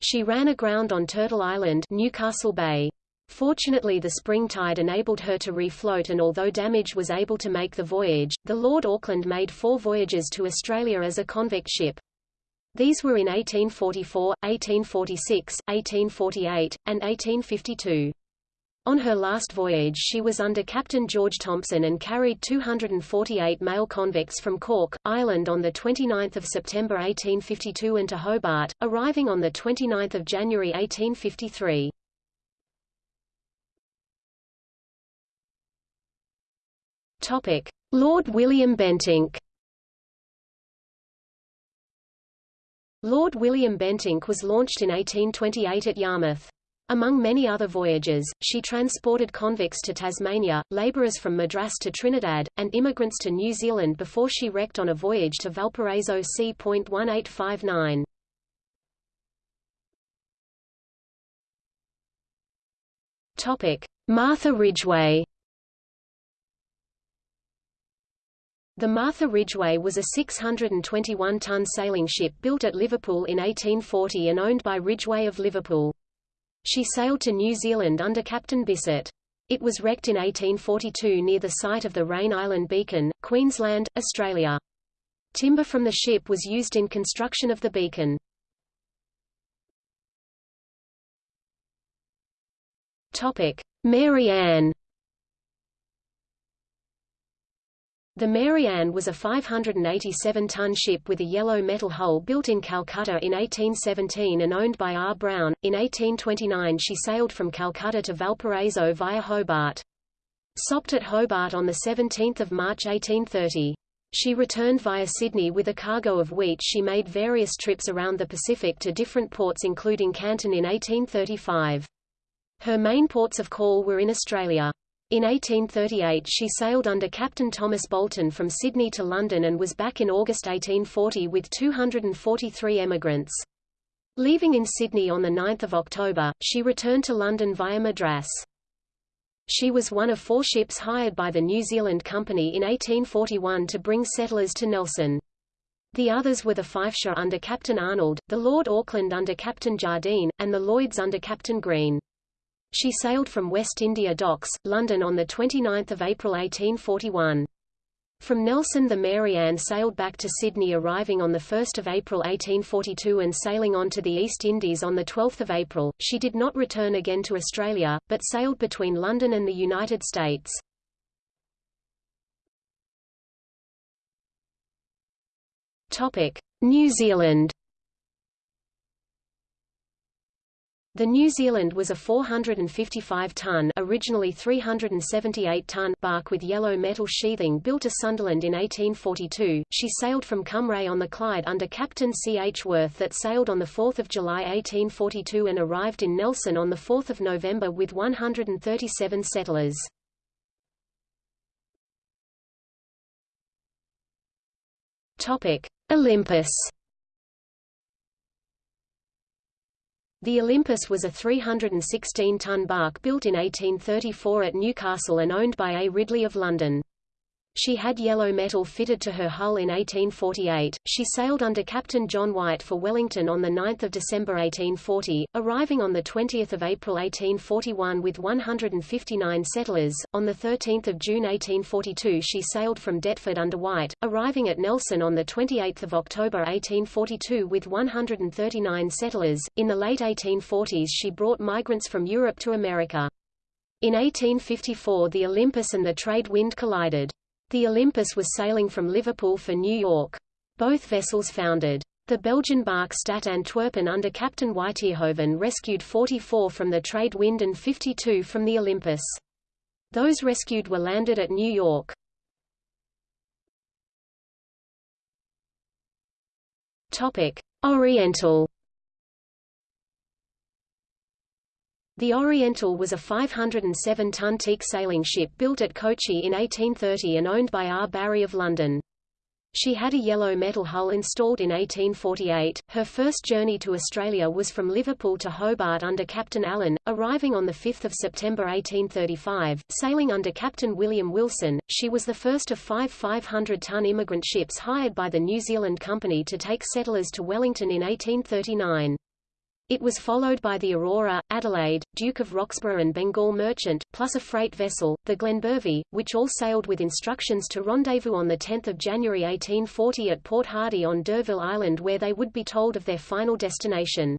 She ran aground on Turtle Island Newcastle Bay. Fortunately the spring tide enabled her to refloat and although damaged was able to make the voyage. The Lord Auckland made four voyages to Australia as a convict ship. These were in 1844, 1846, 1848, and 1852. On her last voyage she was under Captain George Thompson and carried 248 male convicts from Cork, Ireland on 29 September 1852 into Hobart, arriving on 29 January 1853. Lord William Bentinck Lord William Bentinck was launched in 1828 at Yarmouth. Among many other voyages, she transported convicts to Tasmania, labourers from Madras to Trinidad, and immigrants to New Zealand before she wrecked on a voyage to Valparaiso c.1859. Martha Ridgway The Martha Ridgway was a 621-ton sailing ship built at Liverpool in 1840 and owned by Ridgway of Liverpool. She sailed to New Zealand under Captain Bissett. It was wrecked in 1842 near the site of the Raine Island Beacon, Queensland, Australia. Timber from the ship was used in construction of the beacon. Topic: Mary Ann The Mary Ann was a 587-ton ship with a yellow metal hull built in Calcutta in 1817 and owned by R. Brown. In 1829 she sailed from Calcutta to Valparaiso via Hobart. Stopped at Hobart on 17 March 1830. She returned via Sydney with a cargo of wheat she made various trips around the Pacific to different ports including Canton in 1835. Her main ports of call were in Australia. In 1838 she sailed under Captain Thomas Bolton from Sydney to London and was back in August 1840 with 243 emigrants. Leaving in Sydney on 9 October, she returned to London via Madras. She was one of four ships hired by the New Zealand Company in 1841 to bring settlers to Nelson. The others were the Fifeshire under Captain Arnold, the Lord Auckland under Captain Jardine, and the Lloyds under Captain Green. She sailed from West India Docks, London on 29 April 1841. From Nelson the Mary Ann sailed back to Sydney arriving on 1 April 1842 and sailing on to the East Indies on 12 April. She did not return again to Australia, but sailed between London and the United States. New Zealand The New Zealand was a 455-ton originally 378-ton bark with yellow metal sheathing built at Sunderland in 1842. She sailed from Cumbrae on the Clyde under Captain C. H. Worth that sailed on 4 July 1842 and arrived in Nelson on 4 November with 137 settlers. Olympus The Olympus was a 316-ton bark built in 1834 at Newcastle and owned by A. Ridley of London. She had yellow metal fitted to her hull in 1848. She sailed under Captain John White for Wellington on 9 December 1840, arriving on 20 April 1841 with 159 settlers. On 13 June 1842 she sailed from Deptford under White, arriving at Nelson on 28 October 1842 with 139 settlers. In the late 1840s she brought migrants from Europe to America. In 1854 the Olympus and the trade wind collided. The Olympus was sailing from Liverpool for New York. Both vessels foundered. The Belgian bark Stad Antwerpen under Captain Wytierhoven rescued 44 from the trade wind and 52 from the Olympus. Those rescued were landed at New York. Topic: Oriental The Oriental was a 507-ton teak sailing ship built at Kochi in 1830 and owned by R. Barry of London. She had a yellow metal hull installed in 1848. Her first journey to Australia was from Liverpool to Hobart under Captain Allen, arriving on 5 September 1835, sailing under Captain William Wilson. She was the first of five 500-ton immigrant ships hired by the New Zealand Company to take settlers to Wellington in 1839. It was followed by the Aurora, Adelaide, Duke of Roxburgh and Bengal Merchant, plus a freight vessel, the Glenbervie, which all sailed with instructions to rendezvous on 10 January 1840 at Port Hardy on D'Urville Island where they would be told of their final destination.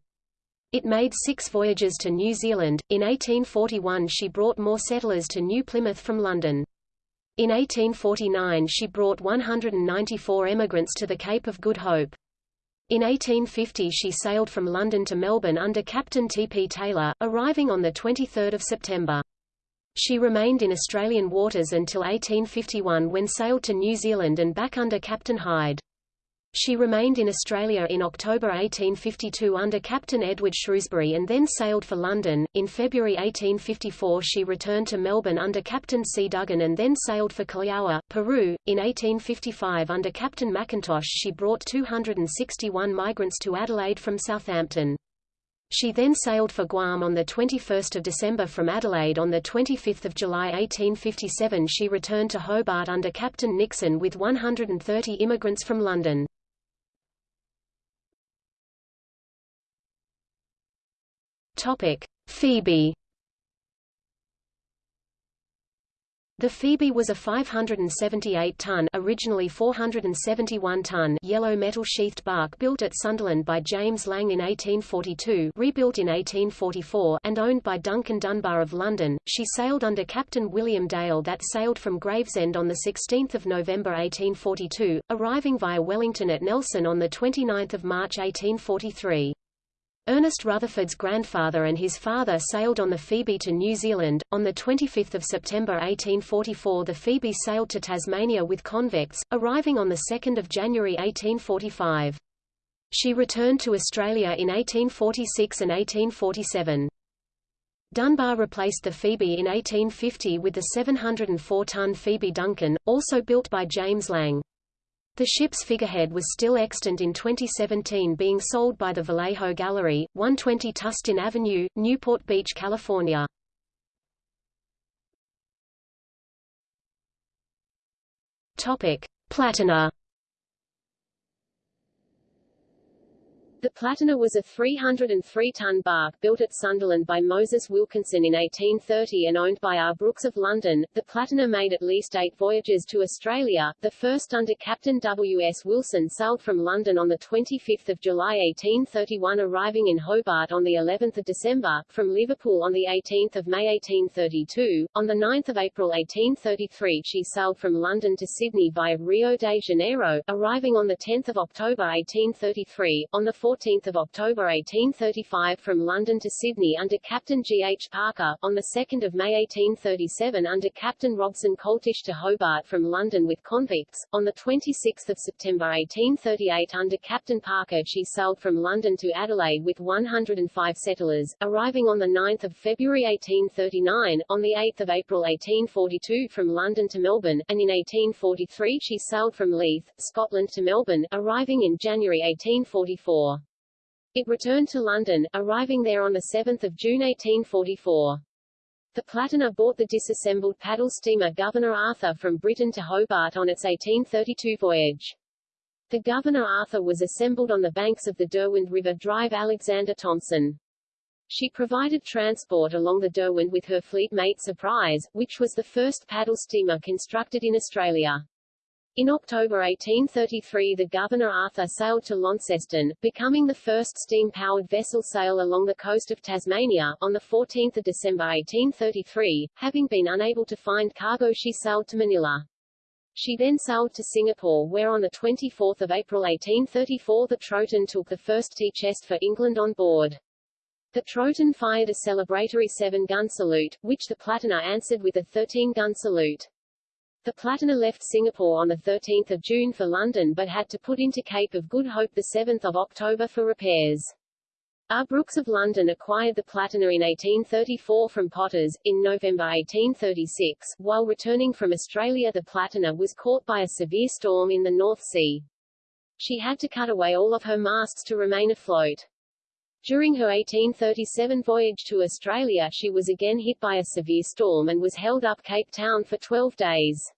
It made six voyages to New Zealand. In 1841 she brought more settlers to New Plymouth from London. In 1849 she brought 194 emigrants to the Cape of Good Hope. In 1850 she sailed from London to Melbourne under Captain T. P. Taylor, arriving on 23 September. She remained in Australian waters until 1851 when sailed to New Zealand and back under Captain Hyde. She remained in Australia in October 1852 under Captain Edward Shrewsbury and then sailed for London. In February 1854 she returned to Melbourne under Captain C. Duggan and then sailed for Callao, Peru. In 1855 under Captain McIntosh she brought 261 migrants to Adelaide from Southampton. She then sailed for Guam on 21 December from Adelaide on 25 July 1857 she returned to Hobart under Captain Nixon with 130 immigrants from London. Topic: Phoebe. The Phoebe was a 578-ton originally 471-ton yellow metal sheathed bark built at Sunderland by James Lang in 1842 rebuilt in 1844 and owned by Duncan Dunbar of London. She sailed under Captain William Dale that sailed from Gravesend on 16 November 1842, arriving via Wellington at Nelson on 29 March 1843. Ernest Rutherford's grandfather and his father sailed on the Phoebe to New Zealand. On 25 September 1844 the Phoebe sailed to Tasmania with convicts, arriving on 2 January 1845. She returned to Australia in 1846 and 1847. Dunbar replaced the Phoebe in 1850 with the 704-ton Phoebe Duncan, also built by James Lang. The ship's figurehead was still extant in 2017 being sold by the Vallejo Gallery, 120 Tustin Avenue, Newport Beach, California. Topic: Platina The Platina was a 303-ton bark built at Sunderland by Moses Wilkinson in 1830 and owned by R. Brooks of London. The Platina made at least eight voyages to Australia, the first under Captain W. S. Wilson sailed from London on 25 July 1831 arriving in Hobart on of December, from Liverpool on 18 May 1832. On 9 April 1833 she sailed from London to Sydney via Rio de Janeiro, arriving on 10 October 1833. On 4 14 October 1835 from London to Sydney under Captain G. H. Parker, on 2 May 1837 under Captain Robson Coltish to Hobart from London with convicts, on 26 September 1838 under Captain Parker she sailed from London to Adelaide with 105 settlers, arriving on 9 February 1839, on 8 April 1842 from London to Melbourne, and in 1843 she sailed from Leith, Scotland to Melbourne, arriving in January 1844. It returned to London, arriving there on 7 June 1844. The Platina bought the disassembled paddle steamer Governor Arthur from Britain to Hobart on its 1832 voyage. The Governor Arthur was assembled on the banks of the Derwent River Drive Alexander Thompson. She provided transport along the Derwent with her fleet mate Surprise, which was the first paddle steamer constructed in Australia. In October 1833 the Governor Arthur sailed to Launceston, becoming the first steam-powered vessel sail along the coast of Tasmania. On 14 December 1833, having been unable to find cargo she sailed to Manila. She then sailed to Singapore where on 24 April 1834 the Troton took the first tea chest for England on board. The Troton fired a celebratory seven-gun salute, which the Platina answered with a 13-gun salute. The Platina left Singapore on 13 June for London but had to put into Cape of Good Hope 7 October for repairs. R. Brooks of London acquired the Platina in 1834 from Potters. In November 1836, while returning from Australia the Platina was caught by a severe storm in the North Sea. She had to cut away all of her masts to remain afloat. During her 1837 voyage to Australia she was again hit by a severe storm and was held up Cape Town for 12 days.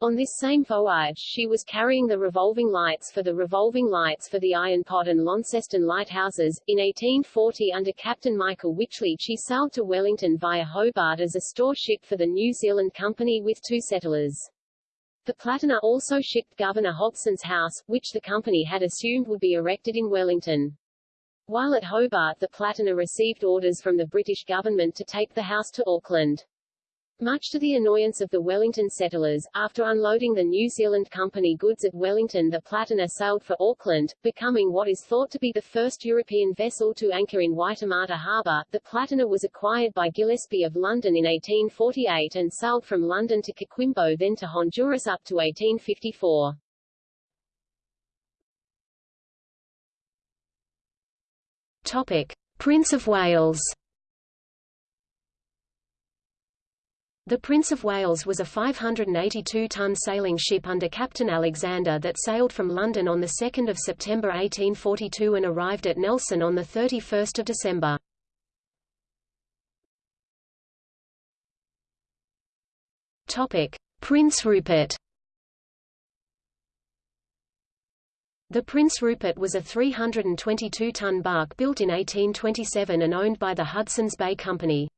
On this same voyage she was carrying the revolving lights for the revolving lights for the Iron Pot and Launceston lighthouses. In 1840 under Captain Michael Wycherley she sailed to Wellington via Hobart as a store ship for the New Zealand Company with two settlers. The Platina also shipped Governor Hobson's house, which the company had assumed would be erected in Wellington. While at Hobart the Platina received orders from the British government to take the house to Auckland. Much to the annoyance of the Wellington settlers, after unloading the New Zealand Company goods at Wellington the Platina sailed for Auckland, becoming what is thought to be the first European vessel to anchor in Waitemata Harbour. The Platina was acquired by Gillespie of London in 1848 and sailed from London to Coquimbo then to Honduras up to 1854. Prince of Wales. The Prince of Wales was a 582-ton sailing ship under Captain Alexander that sailed from London on 2 September 1842 and arrived at Nelson on 31 December. Prince Rupert The Prince Rupert was a 322-ton bark built in 1827 and owned by the Hudson's Bay Company.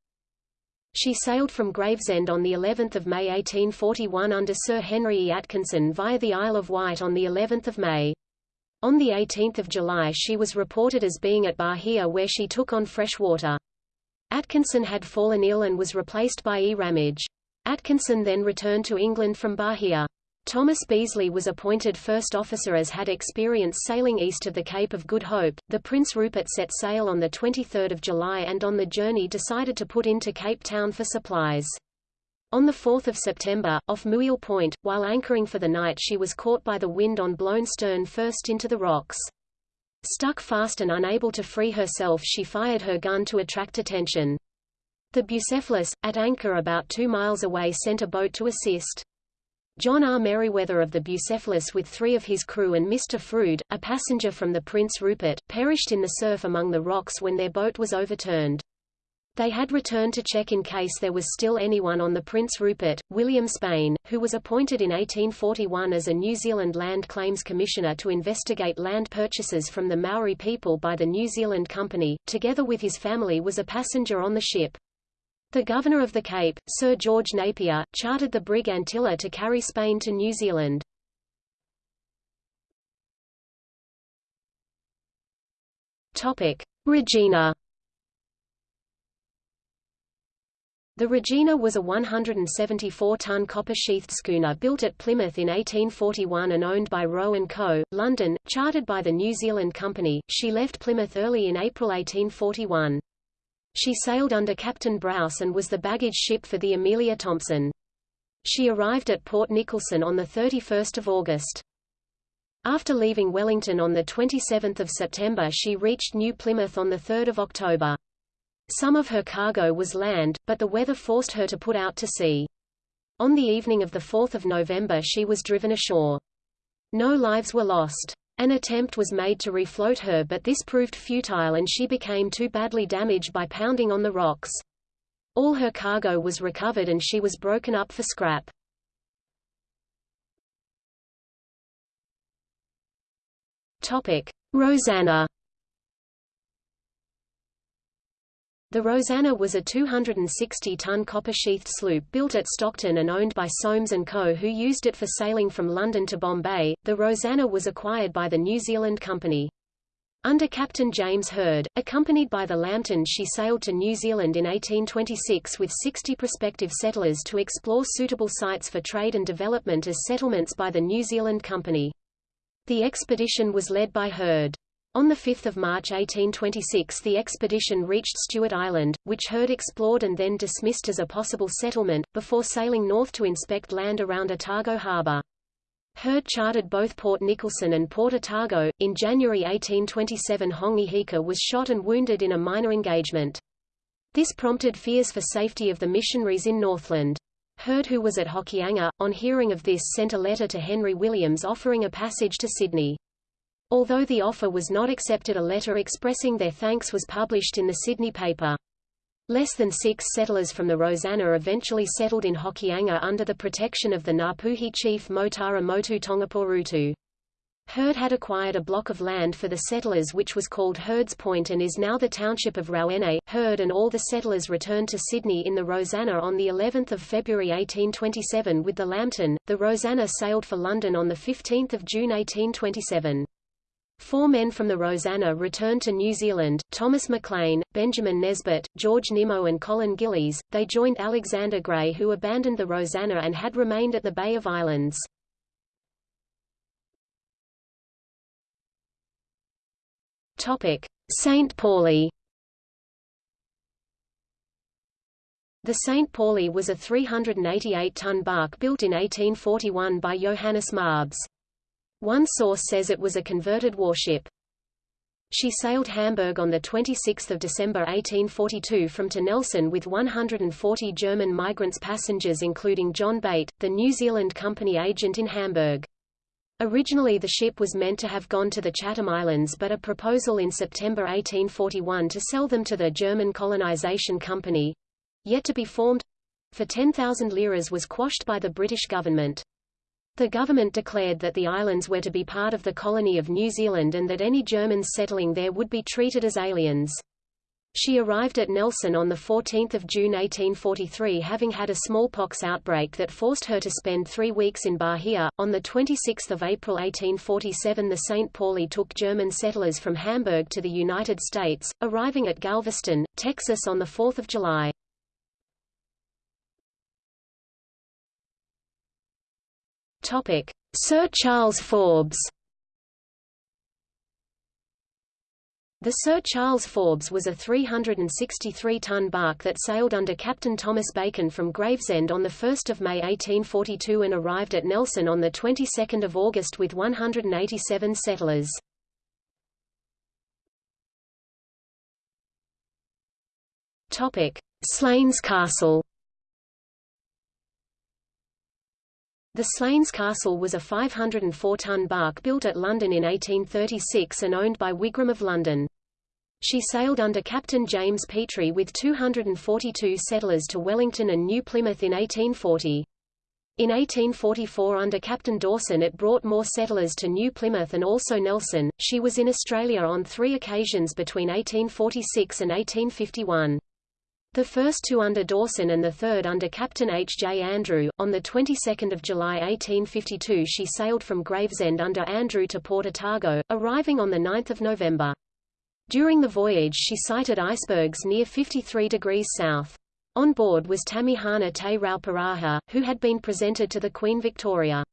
She sailed from Gravesend on the 11th of May 1841 under Sir Henry E. Atkinson via the Isle of Wight on the 11th of May. On the 18th of July she was reported as being at Bahia where she took on fresh water. Atkinson had fallen ill and was replaced by E. Ramage. Atkinson then returned to England from Bahia. Thomas Beasley was appointed first officer as had experience sailing east of the Cape of Good Hope. The Prince Rupert set sail on 23 July and on the journey decided to put into Cape Town for supplies. On 4 September, off Mouille Point, while anchoring for the night she was caught by the wind on blown stern first into the rocks. Stuck fast and unable to free herself she fired her gun to attract attention. The Bucephalus, at anchor about two miles away sent a boat to assist. John R. Merriweather of the Bucephalus with three of his crew and Mr. Froude, a passenger from the Prince Rupert, perished in the surf among the rocks when their boat was overturned. They had returned to check in case there was still anyone on the Prince Rupert. William Spain, who was appointed in 1841 as a New Zealand Land Claims Commissioner to investigate land purchases from the Maori people by the New Zealand Company, together with his family was a passenger on the ship. The Governor of the Cape, Sir George Napier, chartered the brig Antilla to carry Spain to New Zealand. Regina The Regina was a 174-ton copper-sheathed schooner built at Plymouth in 1841 and owned by Roe & Co., London, chartered by the New Zealand Company. She left Plymouth early in April 1841. She sailed under Captain Browse and was the baggage ship for the Amelia Thompson. She arrived at Port Nicholson on 31 August. After leaving Wellington on 27 September she reached New Plymouth on 3 October. Some of her cargo was land, but the weather forced her to put out to sea. On the evening of 4 November she was driven ashore. No lives were lost. An attempt was made to refloat her but this proved futile and she became too badly damaged by pounding on the rocks. All her cargo was recovered and she was broken up for scrap. Topic: Rosanna The Rosanna was a 260-ton copper-sheathed sloop built at Stockton and owned by Soames & Co. who used it for sailing from London to Bombay. The Rosanna was acquired by the New Zealand Company. Under Captain James Hird, accompanied by the Lambton she sailed to New Zealand in 1826 with 60 prospective settlers to explore suitable sites for trade and development as settlements by the New Zealand Company. The expedition was led by Hird. On 5 March 1826 the expedition reached Stewart Island, which Hird explored and then dismissed as a possible settlement, before sailing north to inspect land around Otago Harbour. Hird chartered both Port Nicholson and Port Otago. In January 1827 Hongi Hika was shot and wounded in a minor engagement. This prompted fears for safety of the missionaries in Northland. Hird who was at Hokianga, on hearing of this sent a letter to Henry Williams offering a passage to Sydney. Although the offer was not accepted a letter expressing their thanks was published in the Sydney paper. Less than six settlers from the Rosanna eventually settled in Hokianga under the protection of the Ngapuhi chief Moetara Motu Tongaporutu. Hird had acquired a block of land for the settlers which was called Hird's Point and is now the township of Rawene. Hird and all the settlers returned to Sydney in the Rosanna on the 11th of February 1827 with the Lambton. The Rosanna sailed for London on the 15th of June 1827. Four men from the Rosanna returned to New Zealand, Thomas McLean, Benjamin Nesbitt, George Nimmo and Colin Gillies. They joined Alexander Gray who abandoned the Rosanna and had remained at the Bay of Islands. St. Pauli The St. Pauli was a 388-ton bark built in 1841 by Johannes Marbs. One source says it was a converted warship. She sailed Hamburg on 26 December 1842 from to Nelson with 140 German migrants passengers including John Bate, the New Zealand Company agent in Hamburg. Originally the ship was meant to have gone to the Chatham Islands but a proposal in September 1841 to sell them to the German Colonization Company—yet to be formed—for 10,000 liras was quashed by the British government. The government declared that the islands were to be part of the colony of New Zealand and that any Germans settling there would be treated as aliens. She arrived at Nelson on 14 June 1843 having had a smallpox outbreak that forced her to spend three weeks in Bahia. On 26 April 1847 the St. Pauli took German settlers from Hamburg to the United States, arriving at Galveston, Texas on 4 July. Topic: Sir Charles Forbes. The Sir Charles Forbes was a 363-ton bark that sailed under Captain Thomas Bacon from Gravesend on 1 May 1842 and arrived at Nelson on the 22nd of August with 187 settlers. Slains Castle. The Slains Castle was a 504-ton bark built at London in 1836 and owned by Wigram of London. She sailed under Captain James Petrie with 242 settlers to Wellington and New Plymouth in 1840. In 1844 under Captain Dawson it brought more settlers to New Plymouth and also Nelson. She was in Australia on three occasions between 1846 and 1851. The first two under Dawson and the third under Captain H. J. Andrew. On the 22nd of July 1852 she sailed from Gravesend under Andrew to Port Otago, arriving on the 9th of November. During the voyage she sighted icebergs near 53 degrees south. On board was Tamihana Te Rauparaha, who had been presented to the Queen Victoria.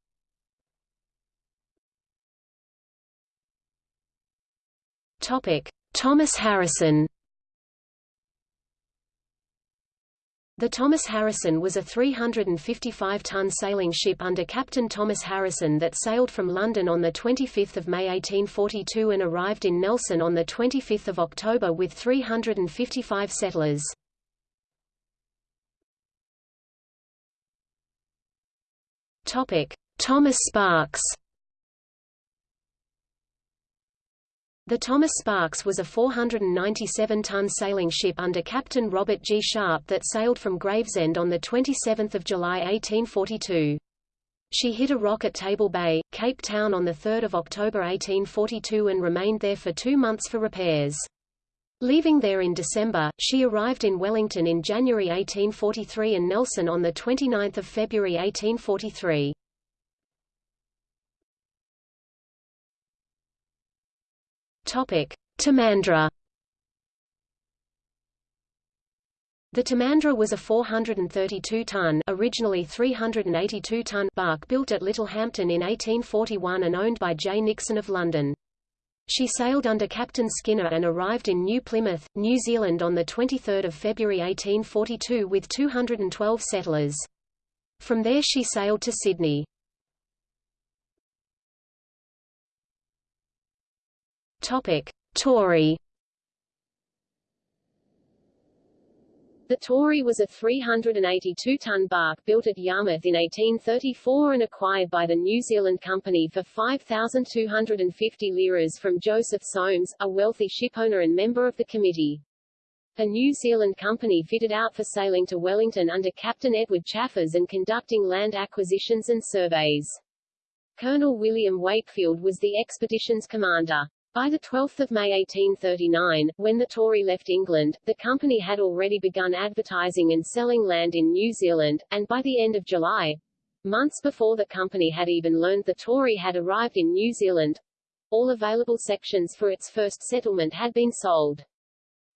Topic: Thomas Harrison The Thomas Harrison was a 355-ton sailing ship under Captain Thomas Harrison that sailed from London on 25 May 1842 and arrived in Nelson on 25 October with 355 settlers. Thomas Sparks The Thomas Sparks was a 497-ton sailing ship under Captain Robert G. Sharp that sailed from Gravesend on 27 July 1842. She hit a rock at Table Bay, Cape Town on 3 October 1842 and remained there for two months for repairs. Leaving there in December, she arrived in Wellington in January 1843 and Nelson on 29 February 1843. Topic: Timandra. The Timandra was a 432-ton originally 382-ton bark built at Littlehampton in 1841 and owned by J. Nixon of London. She sailed under Captain Skinner and arrived in New Plymouth, New Zealand on 23 February 1842 with 212 settlers. From there she sailed to Sydney. Topic: Tory. The Tory was a 382-ton bark built at Yarmouth in 1834 and acquired by the New Zealand Company for 5,250 liras from Joseph Soames, a wealthy shipowner and member of the committee. The New Zealand Company fitted out for sailing to Wellington under Captain Edward Chaffers and conducting land acquisitions and surveys. Colonel William Wakefield was the expedition's commander. By 12 May 1839, when the Tory left England, the company had already begun advertising and selling land in New Zealand, and by the end of July, months before the company had even learned the Tory had arrived in New Zealand, all available sections for its first settlement had been sold.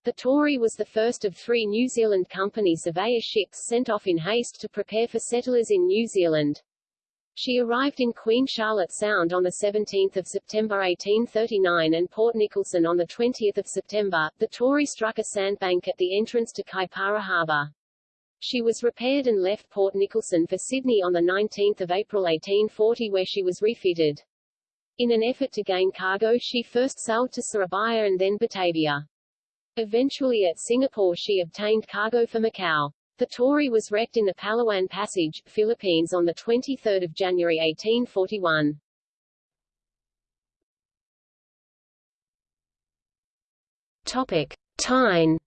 The Tory was the first of three New Zealand Company surveyor ships sent off in haste to prepare for settlers in New Zealand. She arrived in Queen Charlotte Sound on 17 September 1839 and Port Nicholson on 20 September. The Tory struck a sandbank at the entrance to Kaipara Harbour. She was repaired and left Port Nicholson for Sydney on 19 April 1840 where she was refitted. In an effort to gain cargo she first sailed to Surabaya and then Batavia. Eventually at Singapore she obtained cargo for Macau. The Tory was wrecked in the Palawan Passage, Philippines on 23 January 1841. Topic. Tyne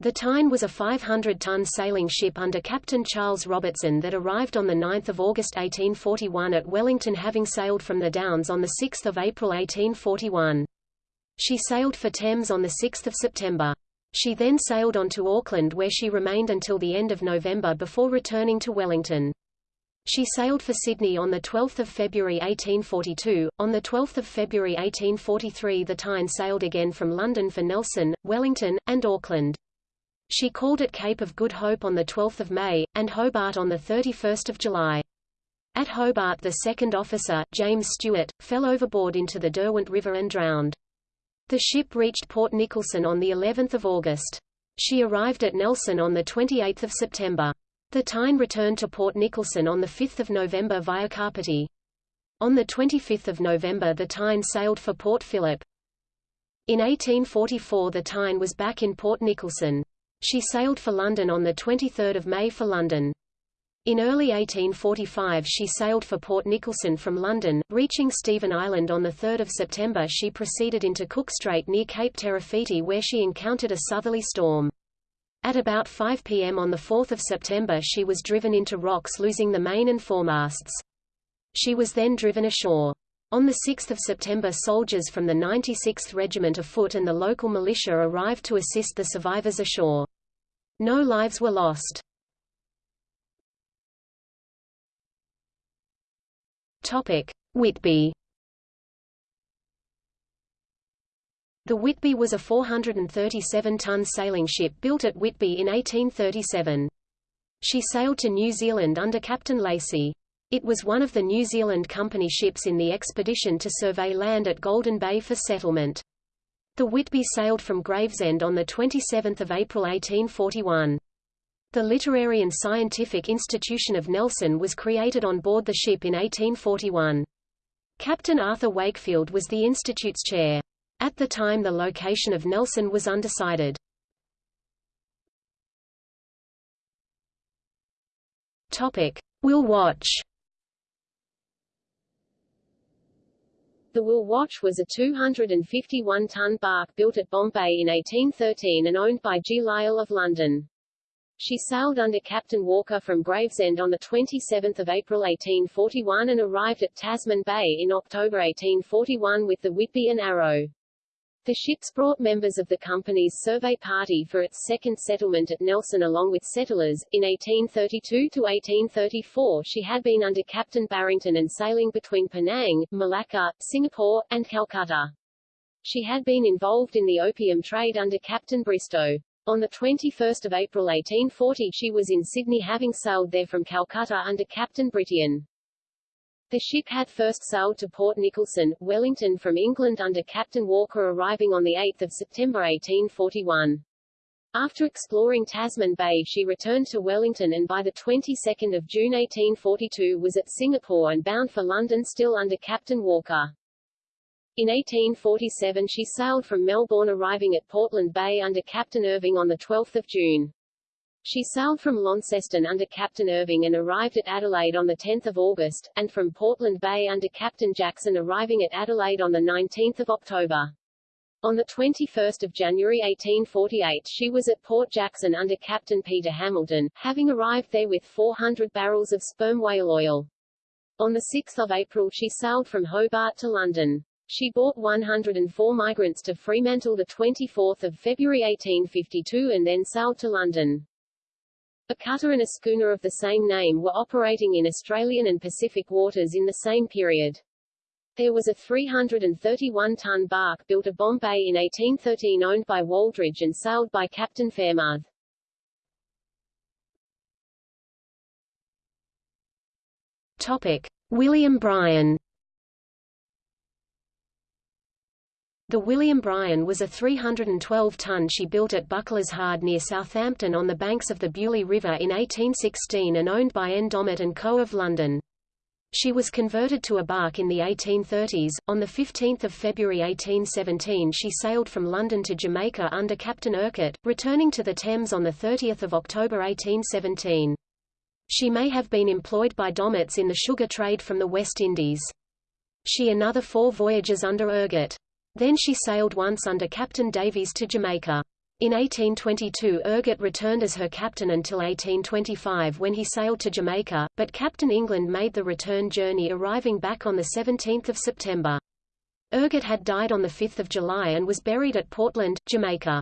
The Tyne was a 500-ton sailing ship under Captain Charles Robertson that arrived on 9 August 1841 at Wellington having sailed from the Downs on 6 April 1841. She sailed for Thames on 6 September. She then sailed on to Auckland where she remained until the end of November before returning to Wellington. She sailed for Sydney on 12 February 1842. On 12 February 1843 the Tyne sailed again from London for Nelson, Wellington, and Auckland. She called at Cape of Good Hope on 12 May, and Hobart on 31 July. At Hobart the second officer, James Stewart, fell overboard into the Derwent River and drowned. The ship reached Port Nicholson on the 11th of August. She arrived at Nelson on the 28th of September. The Tyne returned to Port Nicholson on 5 November via Kapiti. On 25 November the Tyne sailed for Port Phillip. In 1844 the Tyne was back in Port Nicholson. She sailed for London on 23 May for London. In early 1845 she sailed for Port Nicholson from London, reaching Stephen Island on 3 September she proceeded into Cook Strait near Cape Terawhiti where she encountered a southerly storm. At about 5 p.m. on 4 September she was driven into rocks losing the main and foremasts. She was then driven ashore. On 6 September soldiers from the 96th Regiment of Foot and the local militia arrived to assist the survivors ashore. No lives were lost. Topic: Whitby. The Whitby was a 437-ton sailing ship built at Whitby in 1837. She sailed to New Zealand under Captain Lacey. It was one of the New Zealand Company ships in the expedition to survey land at Golden Bay for settlement. The Whitby sailed from Gravesend on 27 April 1841. The Literary and Scientific Institution of Nelson was created on board the ship in 1841. Captain Arthur Wakefield was the institute's chair. At the time the location of Nelson was undecided. Topic: Will Watch. The Will Watch was a 251-ton bark built at Bombay in 1813 and owned by G. Lyell of London. She sailed under Captain Walker from Gravesend on 27 April 1841 and arrived at Tasman Bay in October 1841 with the Whitby and Arrow. The ships brought members of the company's survey party for its second settlement at Nelson along with settlers. In 1832 to 1834 she had been under Captain Barrington and sailing between Penang, Malacca, Singapore, and Calcutta. She had been involved in the opium trade under Captain Bristow. On 21 April 1840 she was in Sydney having sailed there from Calcutta under Captain Brittain. The ship had first sailed to Port Nicholson, Wellington from England under Captain Walker arriving on 8 September 1841. After exploring Tasman Bay she returned to Wellington and by the 22nd of June 1842 was at Singapore and bound for London still under Captain Walker. In 1847 she sailed from Melbourne arriving at Portland Bay under Captain Irving on 12 June. She sailed from Launceston under Captain Irving and arrived at Adelaide on 10 August, and from Portland Bay under Captain Jackson arriving at Adelaide on 19 October. On 21 January 1848 she was at Port Jackson under Captain Peter Hamilton, having arrived there with 400 barrels of sperm whale oil. On 6 April she sailed from Hobart to London. She brought 104 migrants to Fremantle 24 February 1852 and then sailed to London. A cutter and a schooner of the same name were operating in Australian and Pacific waters in the same period. There was a 331-ton bark built at Bombay in 1813 owned by Waldridge and sailed by Captain Fairmouth. Topic. William Bryan The William Bryan was a 312-ton she built at Bucklers Hard near Southampton on the banks of the Beaulieu River in 1816 and owned by N. Dommett & Co. of London. She was converted to a bark in the 1830s. On 15 February 1817 she sailed from London to Jamaica under Captain Urquhart, returning to the Thames on 30 October 1817. She may have been employed by Dommett's in the sugar trade from the West Indies. She another four voyages under Urquhart. Then she sailed once under Captain Davies to Jamaica. In 1822 Urquhart returned as her captain until 1825 when he sailed to Jamaica, but Captain England made the return journey arriving back on 17 September. Urquhart had died on 5 July and was buried at Portland, Jamaica.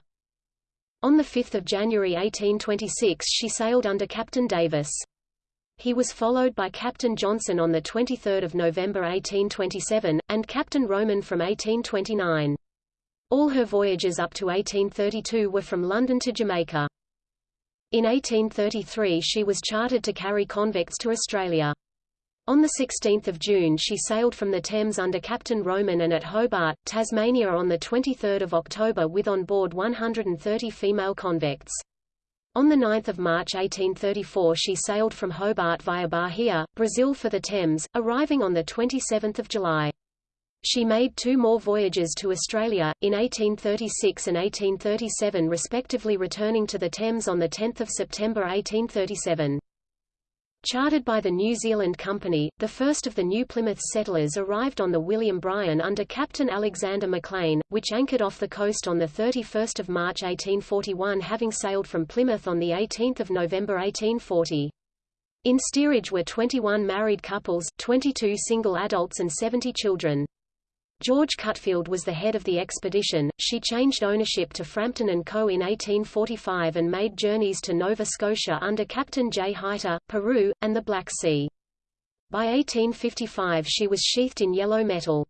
On 5 January 1826 she sailed under Captain Davis. He was followed by Captain Johnson on 23 November 1827, and Captain Roman from 1829. All her voyages up to 1832 were from London to Jamaica. In 1833 she was chartered to carry convicts to Australia. On 16 June she sailed from the Thames under Captain Roman and at Hobart, Tasmania on 23 October with on board 130 female convicts. On 9 March 1834 she sailed from Hobart via Bahia, Brazil for the Thames, arriving on 27 July. She made two more voyages to Australia, in 1836 and 1837 respectively returning to the Thames on 10 September 1837. Chartered by the New Zealand Company, the first of the New Plymouth settlers arrived on the William Bryan under Captain Alexander Maclean, which anchored off the coast on 31 March 1841 having sailed from Plymouth on 18 November 1840. In steerage were 21 married couples, 22 single adults and 70 children. George Cutfield was the head of the expedition. She changed ownership to Frampton and Co. in 1845 and made journeys to Nova Scotia under Captain J. Hayter, Peru, and the Black Sea. By 1855 she was sheathed in yellow metal.